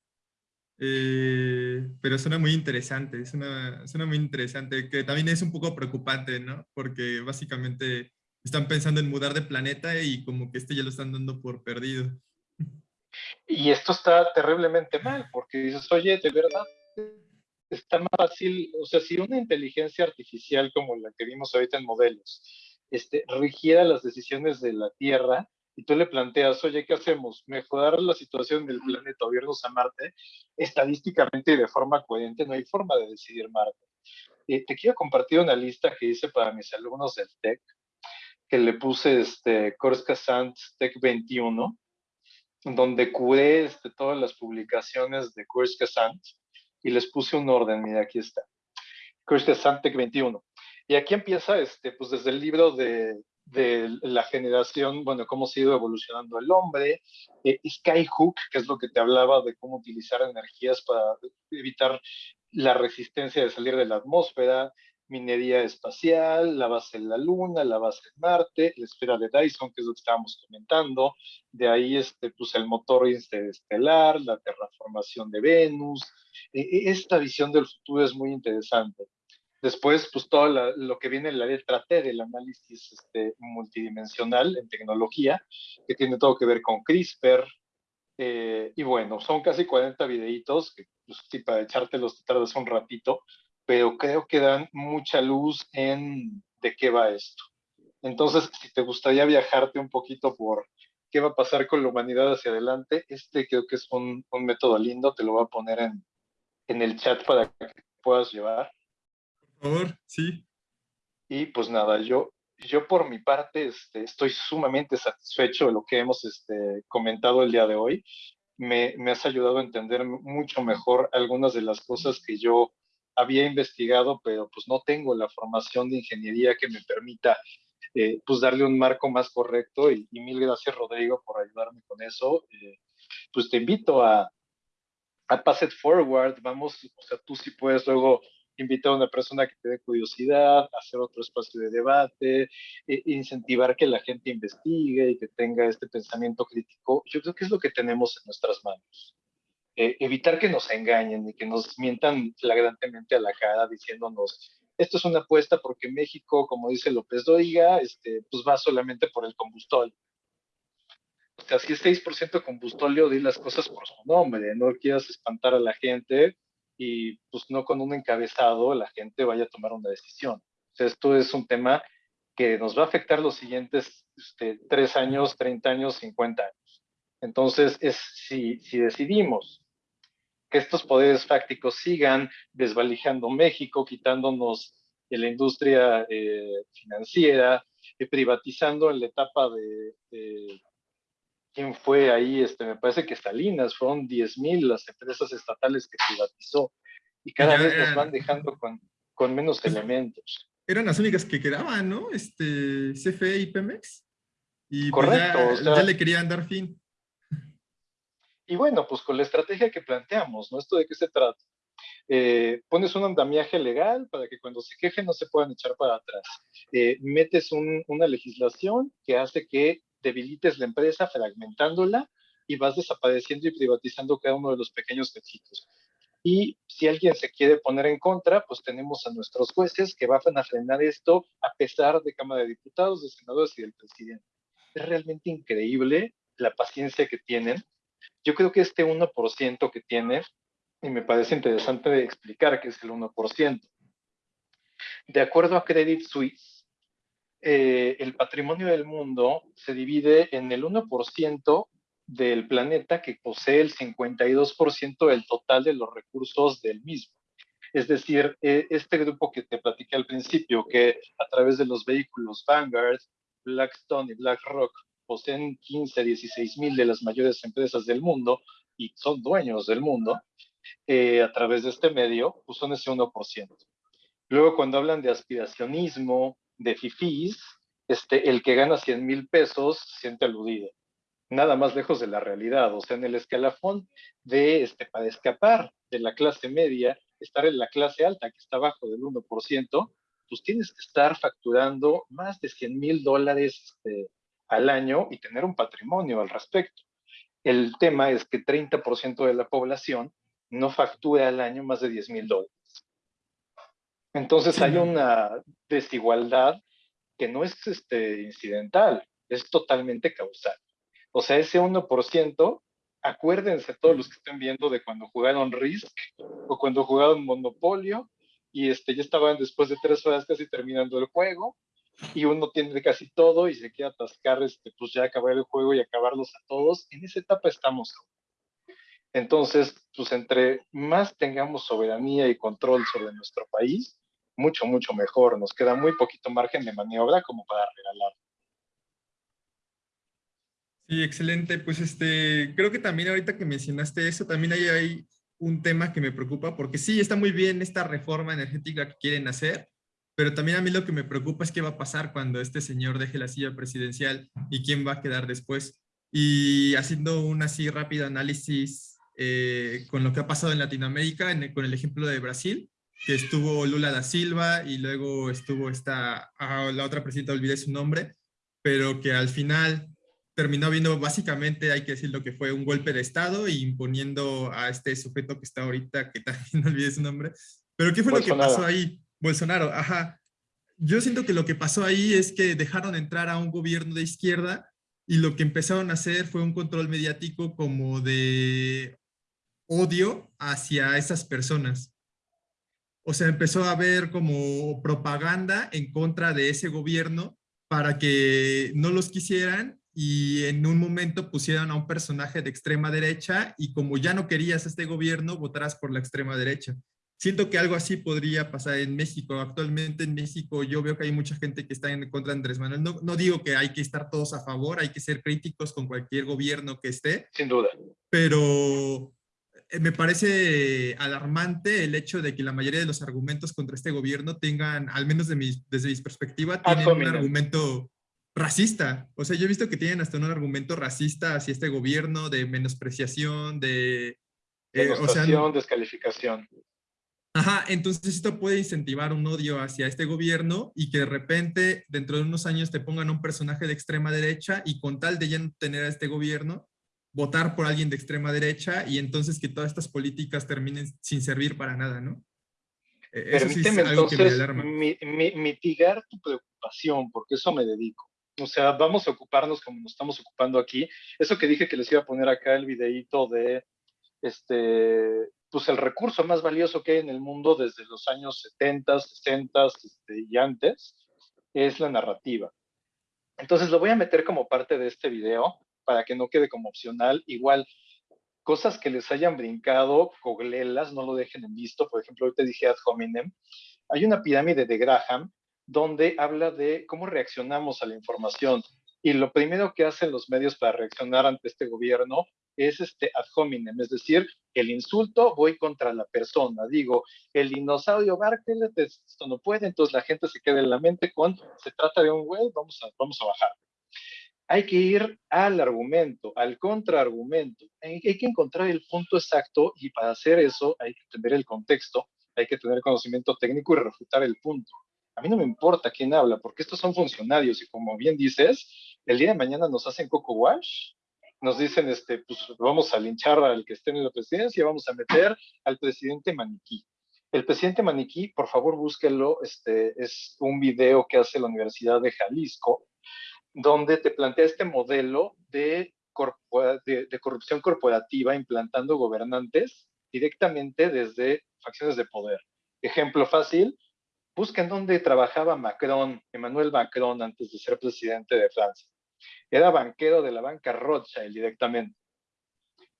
eh, pero suena muy interesante, suena, suena muy interesante, que también es un poco preocupante, ¿no? Porque básicamente están pensando en mudar de planeta y como que este ya lo están dando por perdido. Y esto está terriblemente mal, porque dices, oye, de verdad, está más fácil, o sea, si una inteligencia artificial como la que vimos ahorita en modelos, este, rigiera las decisiones de la Tierra, y tú le planteas, oye, ¿qué hacemos? ¿Mejorar la situación del planeta o irnos a Marte? Estadísticamente y de forma coherente no hay forma de decidir Marte. Eh, te quiero compartir una lista que hice para mis alumnos del TEC, que le puse este, Sant Tech 21, donde curé este, todas las publicaciones de Sant y les puse un orden, mira, aquí está. Sant Tech 21. Y aquí empieza, este, pues desde el libro de, de la generación, bueno, cómo ha ido evolucionando el hombre, eh, Skyhook, que es lo que te hablaba de cómo utilizar energías para evitar la resistencia de salir de la atmósfera, minería espacial, la base en la Luna, la base en Marte, la esfera de Dyson, que es lo que estábamos comentando, de ahí este, pues el motor interestelar, la terraformación de Venus. E, e, esta visión del futuro es muy interesante. Después, pues todo lo que viene en la letra T del análisis este, multidimensional en tecnología, que tiene todo que ver con CRISPR. Eh, y bueno, son casi 40 videitos, que pues, para echártelos te tardas un ratito, pero creo que dan mucha luz en de qué va esto. Entonces, si te gustaría viajarte un poquito por qué va a pasar con la humanidad hacia adelante, este creo que es un, un método lindo, te lo voy a poner en, en el chat para que puedas llevar. Por favor, sí. Y pues nada, yo, yo por mi parte este, estoy sumamente satisfecho de lo que hemos este, comentado el día de hoy. Me, me has ayudado a entender mucho mejor algunas de las cosas que yo había investigado, pero pues no tengo la formación de ingeniería que me permita eh, pues darle un marco más correcto y, mil gracias Rodrigo por ayudarme con eso. Eh, pues te invito a, a Pass It Forward, vamos, o sea, tú si puedes luego invitar a una persona que te dé curiosidad, hacer otro espacio de debate, e incentivar que la gente investigue y que tenga este pensamiento crítico, yo creo que es lo que tenemos en nuestras manos. Eh, evitar que nos engañen y que nos mientan flagrantemente a la cara diciéndonos, esto es una apuesta porque México, como dice López Dóriga, este, pues va solamente por el combustóleo. O sea, si es 6% combustóleo, di las cosas por su nombre, no quieras espantar a la gente y pues no con un encabezado la gente vaya a tomar una decisión. O sea, esto es un tema que nos va a afectar los siguientes este, 3 años, 30 años, 50 años. Entonces, es si, si decidimos que estos poderes fácticos sigan desvalijando México, quitándonos de la industria eh, financiera, y privatizando en la etapa de, quién fue ahí, este, me parece que Salinas, fueron 10.000 las empresas estatales que privatizó y cada vez nos van dejando con, con menos pues, elementos. Eran las únicas que quedaban, ¿no? Este, CFE y Pemex. Y pues, Correcto. ya le querían dar fin. Y bueno, pues con la estrategia que planteamos, ¿no? ¿Esto de qué se trata? Eh, pones un andamiaje legal para que cuando se quejen no se puedan echar para atrás. Eh, metes una legislación que hace que debilites la empresa fragmentándola y vas desapareciendo y privatizando cada uno de los pequeños cachitos. Y si alguien se quiere poner en contra, pues tenemos a nuestros jueces que van a frenar esto a pesar de Cámara de Diputados, de senadores y del presidente. Es realmente increíble la paciencia que tienen. Yo creo que este 1% que tiene, y me parece interesante explicar qué es el 1%. De acuerdo a Credit Suisse, eh, el patrimonio del mundo se divide en el 1% del planeta que posee el 52% del total de los recursos del mismo. Es decir, eh, este grupo que te platiqué al principio, que a través de los vehículos Vanguard, Blackstone y BlackRock poseen 15, 16 mil de las mayores empresas del mundo y son dueños del mundo, eh, a través de este medio, pues son ese 1%. Luego, cuando hablan de aspiracionismo, de fifís, este, el que gana 100 mil pesos siente aludido nada más lejos de la realidad. O sea, en el escalafón de, este, para escapar de la clase media, estar en la clase alta, que está abajo del 1%, pues tienes que estar facturando más de 100 mil dólares este, al año y tener un patrimonio al respecto. El tema es que 30% de la población no factura al año más de 10 mil dólares. Entonces hay una desigualdad que no es este, incidental, es totalmente causal. O sea, ese 1%, acuérdense todos los que estén viendo de cuando jugaron Risk o cuando jugaron Monopolio y este, ya estaban después de tres horas casi terminando el juego y uno tiene casi todo y se quiere atascar, este, pues ya acabar el juego y acabarlos a todos. En esa etapa estamos. Entonces, pues entre más tengamos soberanía y control sobre nuestro país, mucho, mucho mejor. Nos queda muy poquito margen de maniobra como para regalar. Sí, excelente. Pues este, creo que también ahorita que mencionaste eso, también hay, hay un tema que me preocupa, porque sí, está muy bien esta reforma energética que quieren hacer, pero también a mí lo que me preocupa es qué va a pasar cuando este señor deje la silla presidencial y quién va a quedar después. Y haciendo un así rápido análisis eh, con lo que ha pasado en Latinoamérica, con el ejemplo de Brasil, que estuvo Lula da Silva y luego estuvo esta, ah, la otra presidenta, olvidé su nombre, pero que al final terminó viendo básicamente, hay que decirlo, que fue un golpe de Estado e imponiendo a este sujeto que está ahorita, que también no olvidé su nombre. Pero ¿qué fue lo que pasó ahí? Bolsonaro, ajá. Yo siento que lo que pasó ahí es que dejaron entrar a un gobierno de izquierda y lo que empezaron a hacer fue un control mediático como de odio hacia esas personas. O sea, empezó a haber como propaganda en contra de ese gobierno para que no los quisieran y en un momento pusieron a un personaje de extrema derecha y como ya no querías este gobierno, votarás por la extrema derecha. Siento que algo así podría pasar en México. Actualmente en México yo veo que hay mucha gente que está en contra de Andrés Manuel. No, no digo que hay que estar todos a favor, hay que ser críticos con cualquier gobierno que esté. Sin duda. Pero eh, me parece alarmante el hecho de que la mayoría de los argumentos contra este gobierno tengan, al menos de desde mi perspectiva, tienen un argumento racista. O sea, yo he visto que tienen hasta un argumento racista hacia este gobierno de menospreciación, de... Eh, o sea, descalificación. Ajá, entonces esto puede incentivar un odio hacia este gobierno y que de repente dentro de unos años te pongan un personaje de extrema derecha y con tal de ya no tener a este gobierno, votar por alguien de extrema derecha y entonces que todas estas políticas terminen sin servir para nada, ¿no? E-, eso Permíteme entonces mitigar tu preocupación, porque eso me dedico. O sea, vamos a ocuparnos como nos estamos ocupando aquí. Eso que dije que les iba a poner acá el videíto de, este, pues el recurso más valioso que hay en el mundo desde los años 70, 60 este, y antes, es la narrativa. Entonces lo voy a meter como parte de este video para que no quede como opcional. Igual, cosas que les hayan brincado, coglelas, no lo dejen en visto. Por ejemplo, hoy te dije ad hominem. Hay una pirámide de Graham donde habla de cómo reaccionamos a la información. Y lo primero que hacen los medios para reaccionar ante este gobierno es este ad hominem, es decir, el insulto, voy contra la persona. Digo, el dinosaurio Bartlett, esto no puede, entonces la gente se queda en la mente con, se trata de un güey, vamos a, vamos a bajar. Hay que ir al argumento, al contraargumento. Hay, hay que encontrar el punto exacto y para hacer eso hay que entender el contexto, hay que tener conocimiento técnico y refutar el punto a mí no me importa quién habla, porque estos son funcionarios y como bien dices, el día de mañana nos hacen coco wash nos dicen, este, pues vamos a linchar al que esté en la presidencia, vamos a meter al presidente maniquí. El presidente maniquí, por favor, búsquelo, este, es un video que hace la Universidad de Jalisco, donde te plantea este modelo de, de corrupción corporativa implantando gobernantes directamente desde facciones de poder. Ejemplo fácil, busquen dónde trabajaba Macron, Emmanuel Macron, antes de ser presidente de Francia. Era banquero de la banca Rothschild directamente.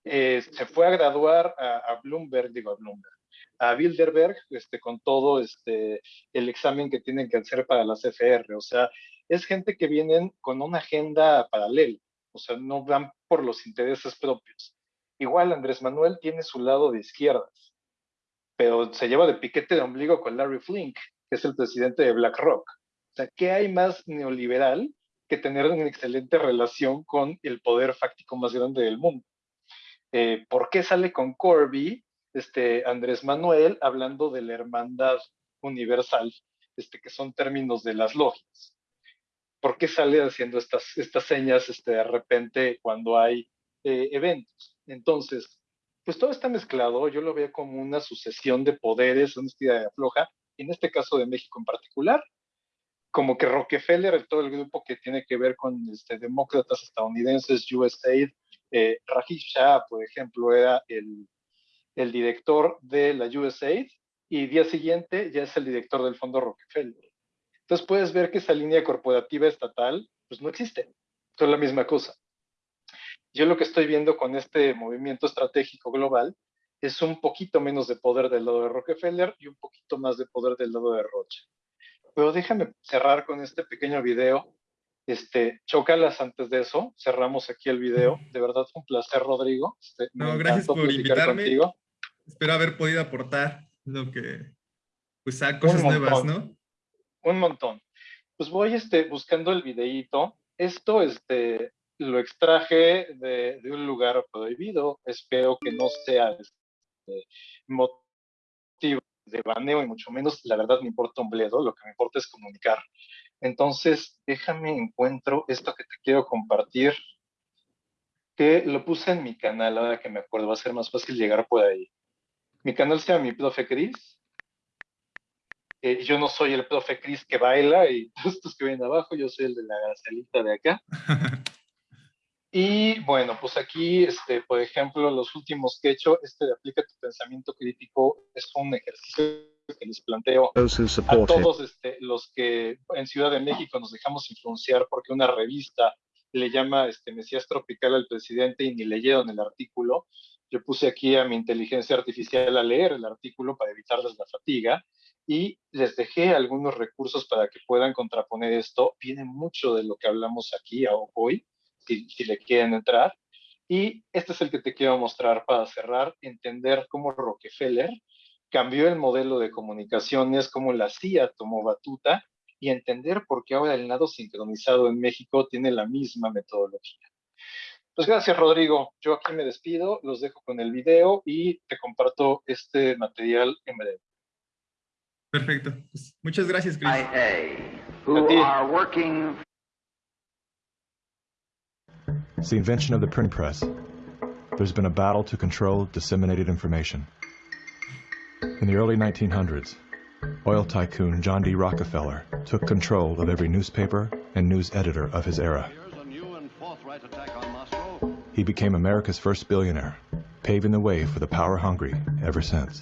Eh, se fue a graduar a, Bloomberg, digo a Bloomberg, a Bilderberg, este, con todo este, el examen que tienen que hacer para la CFR. O sea, es gente que vienen con una agenda paralela, o sea, no van por los intereses propios. Igual Andrés Manuel tiene su lado de izquierdas, pero se lleva de piquete de ombligo con Larry Flink, que es el presidente de BlackRock. O sea, ¿qué hay más neoliberal que tener una excelente relación con el poder fáctico más grande del mundo? Eh, ¿Por qué sale con Corby, este, Andrés Manuel, hablando de la hermandad universal, este, que son términos de las lógicas? ¿Por qué sale haciendo estas, estas señas este, de repente cuando hay eh, eventos? Entonces, pues todo está mezclado, yo lo veo como una sucesión de poderes, una estira de afloja, en este caso de México en particular, como que Rockefeller, todo el grupo que tiene que ver con este, demócratas estadounidenses, USAID, eh, Rajiv Shah, por ejemplo, era el, el director de la USAID y día siguiente ya es el director del fondo Rockefeller. Entonces puedes ver que esa línea corporativa estatal pues no existe, es la misma cosa. Yo lo que estoy viendo con este movimiento estratégico global es un poquito menos de poder del lado de Rockefeller y un poquito más de poder del lado de Roche. Pero déjame cerrar con este pequeño video. Este, chócalas antes de eso, cerramos aquí el video. De verdad fue un placer, Rodrigo. Este, no, gracias por invitarme. Contigo. Espero haber podido aportar lo que, pues, a cosas nuevas, ¿no? Un montón. Pues voy este, buscando el videíto. Esto, este, lo extraje de, de, un lugar prohibido. Espero que no sea este, motivo de baneo y mucho menos, la verdad me importa un bledo, lo que me importa es comunicar. Entonces, déjame encuentro esto que te quiero compartir, que lo puse en mi canal, ahora que me acuerdo, va a ser más fácil llegar por ahí. Mi canal se llama Mi Profe Cris. Eh, yo no soy el profe Cris que baila y todos estos que ven abajo, yo soy el de la gacelita de acá. Y bueno, pues aquí, este, por ejemplo, los últimos que he hecho, este de Aplica tu pensamiento crítico, es un ejercicio que les planteo a todos este, los que en Ciudad de México nos dejamos influenciar porque una revista le llama este, Mesías Tropical al presidente y ni leyeron el artículo. Yo puse aquí a mi inteligencia artificial a leer el artículo para evitarles la fatiga y les dejé algunos recursos para que puedan contraponer esto. Viene mucho de lo que hablamos aquí hoy si, le quieren entrar. Y este es el que te quiero mostrar para cerrar, entender cómo Rockefeller cambió el modelo de comunicaciones, cómo la CIA tomó batuta y entender por qué ahora el nado sincronizado en México tiene la misma metodología. Pues gracias, Rodrigo. Yo aquí me despido, los dejo con el video y te comparto este material en breve. Perfecto. Pues muchas gracias, Chris. It's the invention of the print press. There's been a battle to control disseminated information. In the early 1900s, oil tycoon John D. Rockefeller took control of every newspaper and news editor of his era. He became America's first billionaire, paving the way for the power-hungry ever since.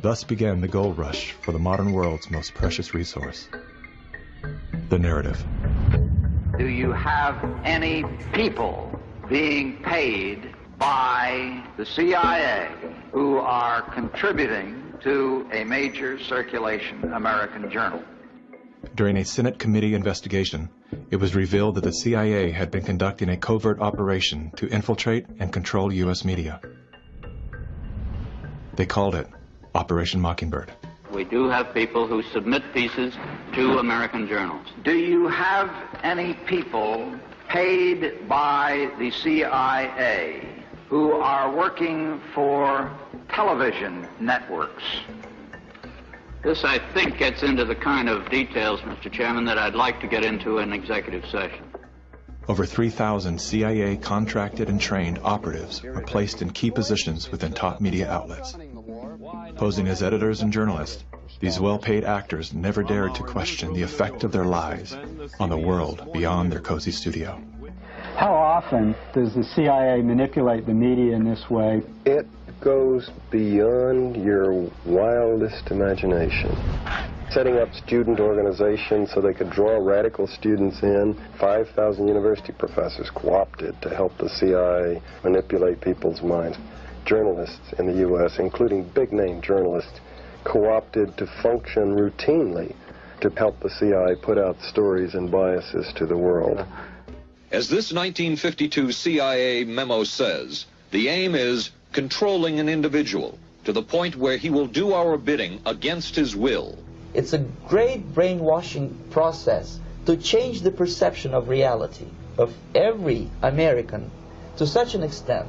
Thus began the gold rush for the modern world's most precious resource, the narrative do you have any people being paid by the CIA who are contributing to a major circulation American journal? During a Senate committee investigation, it was revealed that the CIA had been conducting a covert operation to infiltrate and control U.S. media. They called it Operation Mockingbird. We do have people who submit pieces to American journals. Do you have any people paid by the CIA who are working for television networks? This, I think, gets into the kind of details, Mr. Chairman, that I'd like to get into in executive session. over 3,000 CIA contracted and trained operatives were placed in key positions within top media outlets. Posing as editors and journalists, these well-paid actors never dared to question the effect of their lies on the world beyond their cozy studio. How often does the CIA manipulate the media in this way? It goes beyond your wildest imagination setting up student organizations so they could draw radical students in. 5,000 university professors co-opted to help the CIA manipulate people's minds. Journalists in the U.S., including big-name journalists, co-opted to function routinely to help the CIA put out stories and biases to the world. As this 1952 CIA memo says, the aim is controlling an individual to the point where he will do our bidding against his will. It's a great brainwashing process to change the perception of reality of every American to such an extent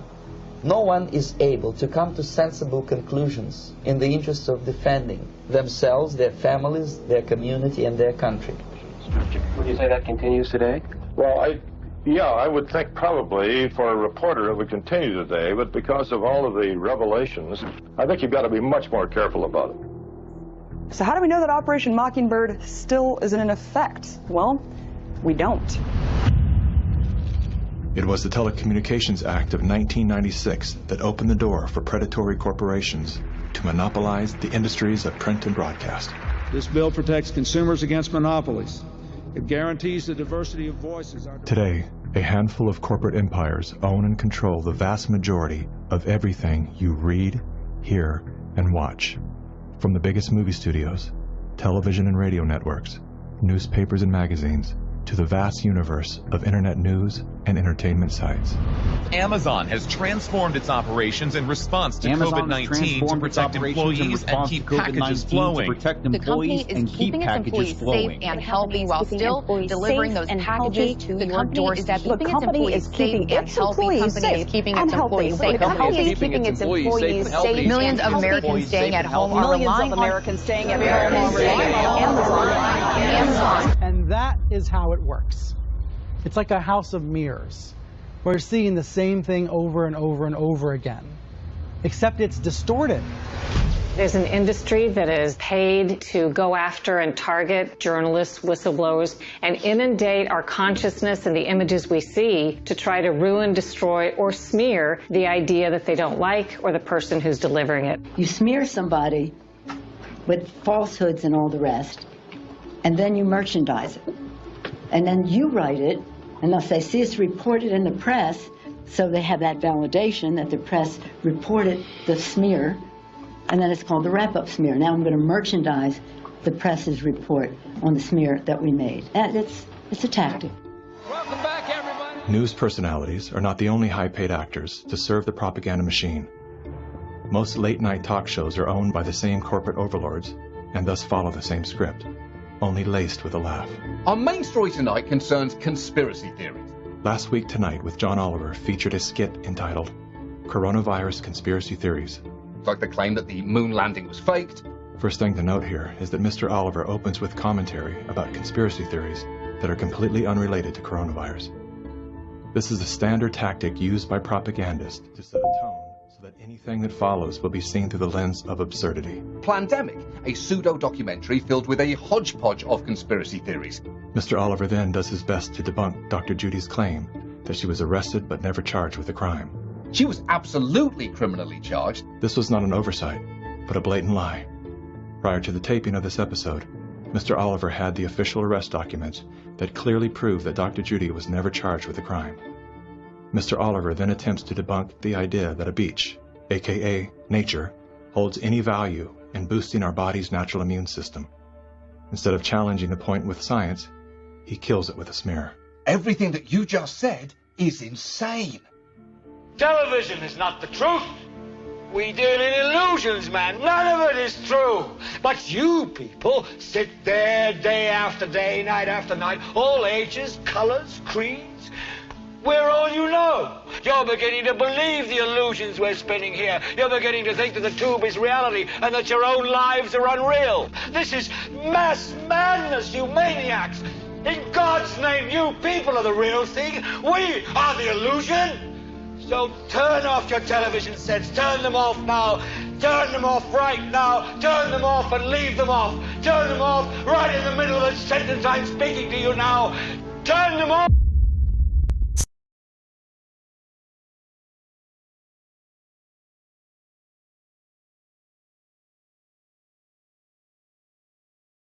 no one is able to come to sensible conclusions in the interest of defending themselves, their families, their community, and their country. Would you say that continues today? Well, I, yeah, I would think probably for a reporter it would continue today, but because of all of the revelations, I think you've got to be much more careful about it. So how do we know that Operation Mockingbird still isn't in effect? Well, we don't. It was the Telecommunications Act of 1996 that opened the door for predatory corporations to monopolize the industries of print and broadcast. This bill protects consumers against monopolies. It guarantees the diversity of voices. Today, a handful of corporate empires own and control the vast majority of everything you read, hear, and watch. From the biggest movie studios, television and radio networks, newspapers and magazines, to the vast universe of internet news and entertainment sites. Amazon has transformed its operations in response to COVID-19 to protect employees and keep packages flowing. protect employees and keep packages flowing. Safe and healthy while still delivering those packages to the your doorstep. The company is keeping its employees safe keeping its employees safe. The company is keeping its employees safe. Millions of Americans staying at home are Millions relying of on Americans staying at home are relying on Amazon. Amazon. And that is how it works. It's like a house of mirrors. We're seeing the same thing over and over and over again, except it's distorted. There's an industry that is paid to go after and target journalists, whistleblowers, and inundate our consciousness and the images we see to try to ruin, destroy, or smear the idea that they don't like or the person who's delivering it. You smear somebody with falsehoods and all the rest, and then you merchandise it. And then you write it, and they'll say, see, it's reported in the press, so they have that validation that the press reported the smear, and then it's called the wrap-up smear. Now I'm going to merchandise the press's report on the smear that we made. And it's, it's a tactic. Welcome back, everybody. News personalities are not the only high-paid actors to serve the propaganda machine. Most late-night talk shows are owned by the same corporate overlords and thus follow the same script, only laced with a laugh. Our main story tonight concerns conspiracy theories. Last Week Tonight with John Oliver featured a skit entitled Coronavirus Conspiracy Theories. Like the claim that the moon landing was faked. First thing to note here is that Mr. Oliver opens with commentary about conspiracy theories that are completely unrelated to coronavirus. This is a standard tactic used by propagandists to set a tone that anything that follows will be seen through the lens of absurdity. Plandemic, a pseudo-documentary filled with a hodgepodge of conspiracy theories. Mr. Oliver then does his best to debunk Dr. Judy's claim that she was arrested but never charged with a crime. She was absolutely criminally charged. This was not an oversight, but a blatant lie. Prior to the taping of this episode, Mr. Oliver had the official arrest documents that clearly prove that Dr. Judy was never charged with a crime. Mr. Oliver then attempts to debunk the idea that a beach, aka nature, holds any value in boosting our body's natural immune system. Instead of challenging the point with science, he kills it with a smear. Everything that you just said is insane. Television is not the truth. We deal in illusions, man. None of it is true. But you people sit there day after day, night after night, all ages, colors, creeds. We're all you know. You're beginning to believe the illusions we're spinning here. You're beginning to think that the tube is reality and that your own lives are unreal. This is mass madness, you maniacs. In God's name, you people are the real thing. We are the illusion. So turn off your television sets. Turn them off now. Turn them off right now. Turn them off and leave them off. Turn them off right in the middle of the sentence I'm speaking to you now. Turn them off.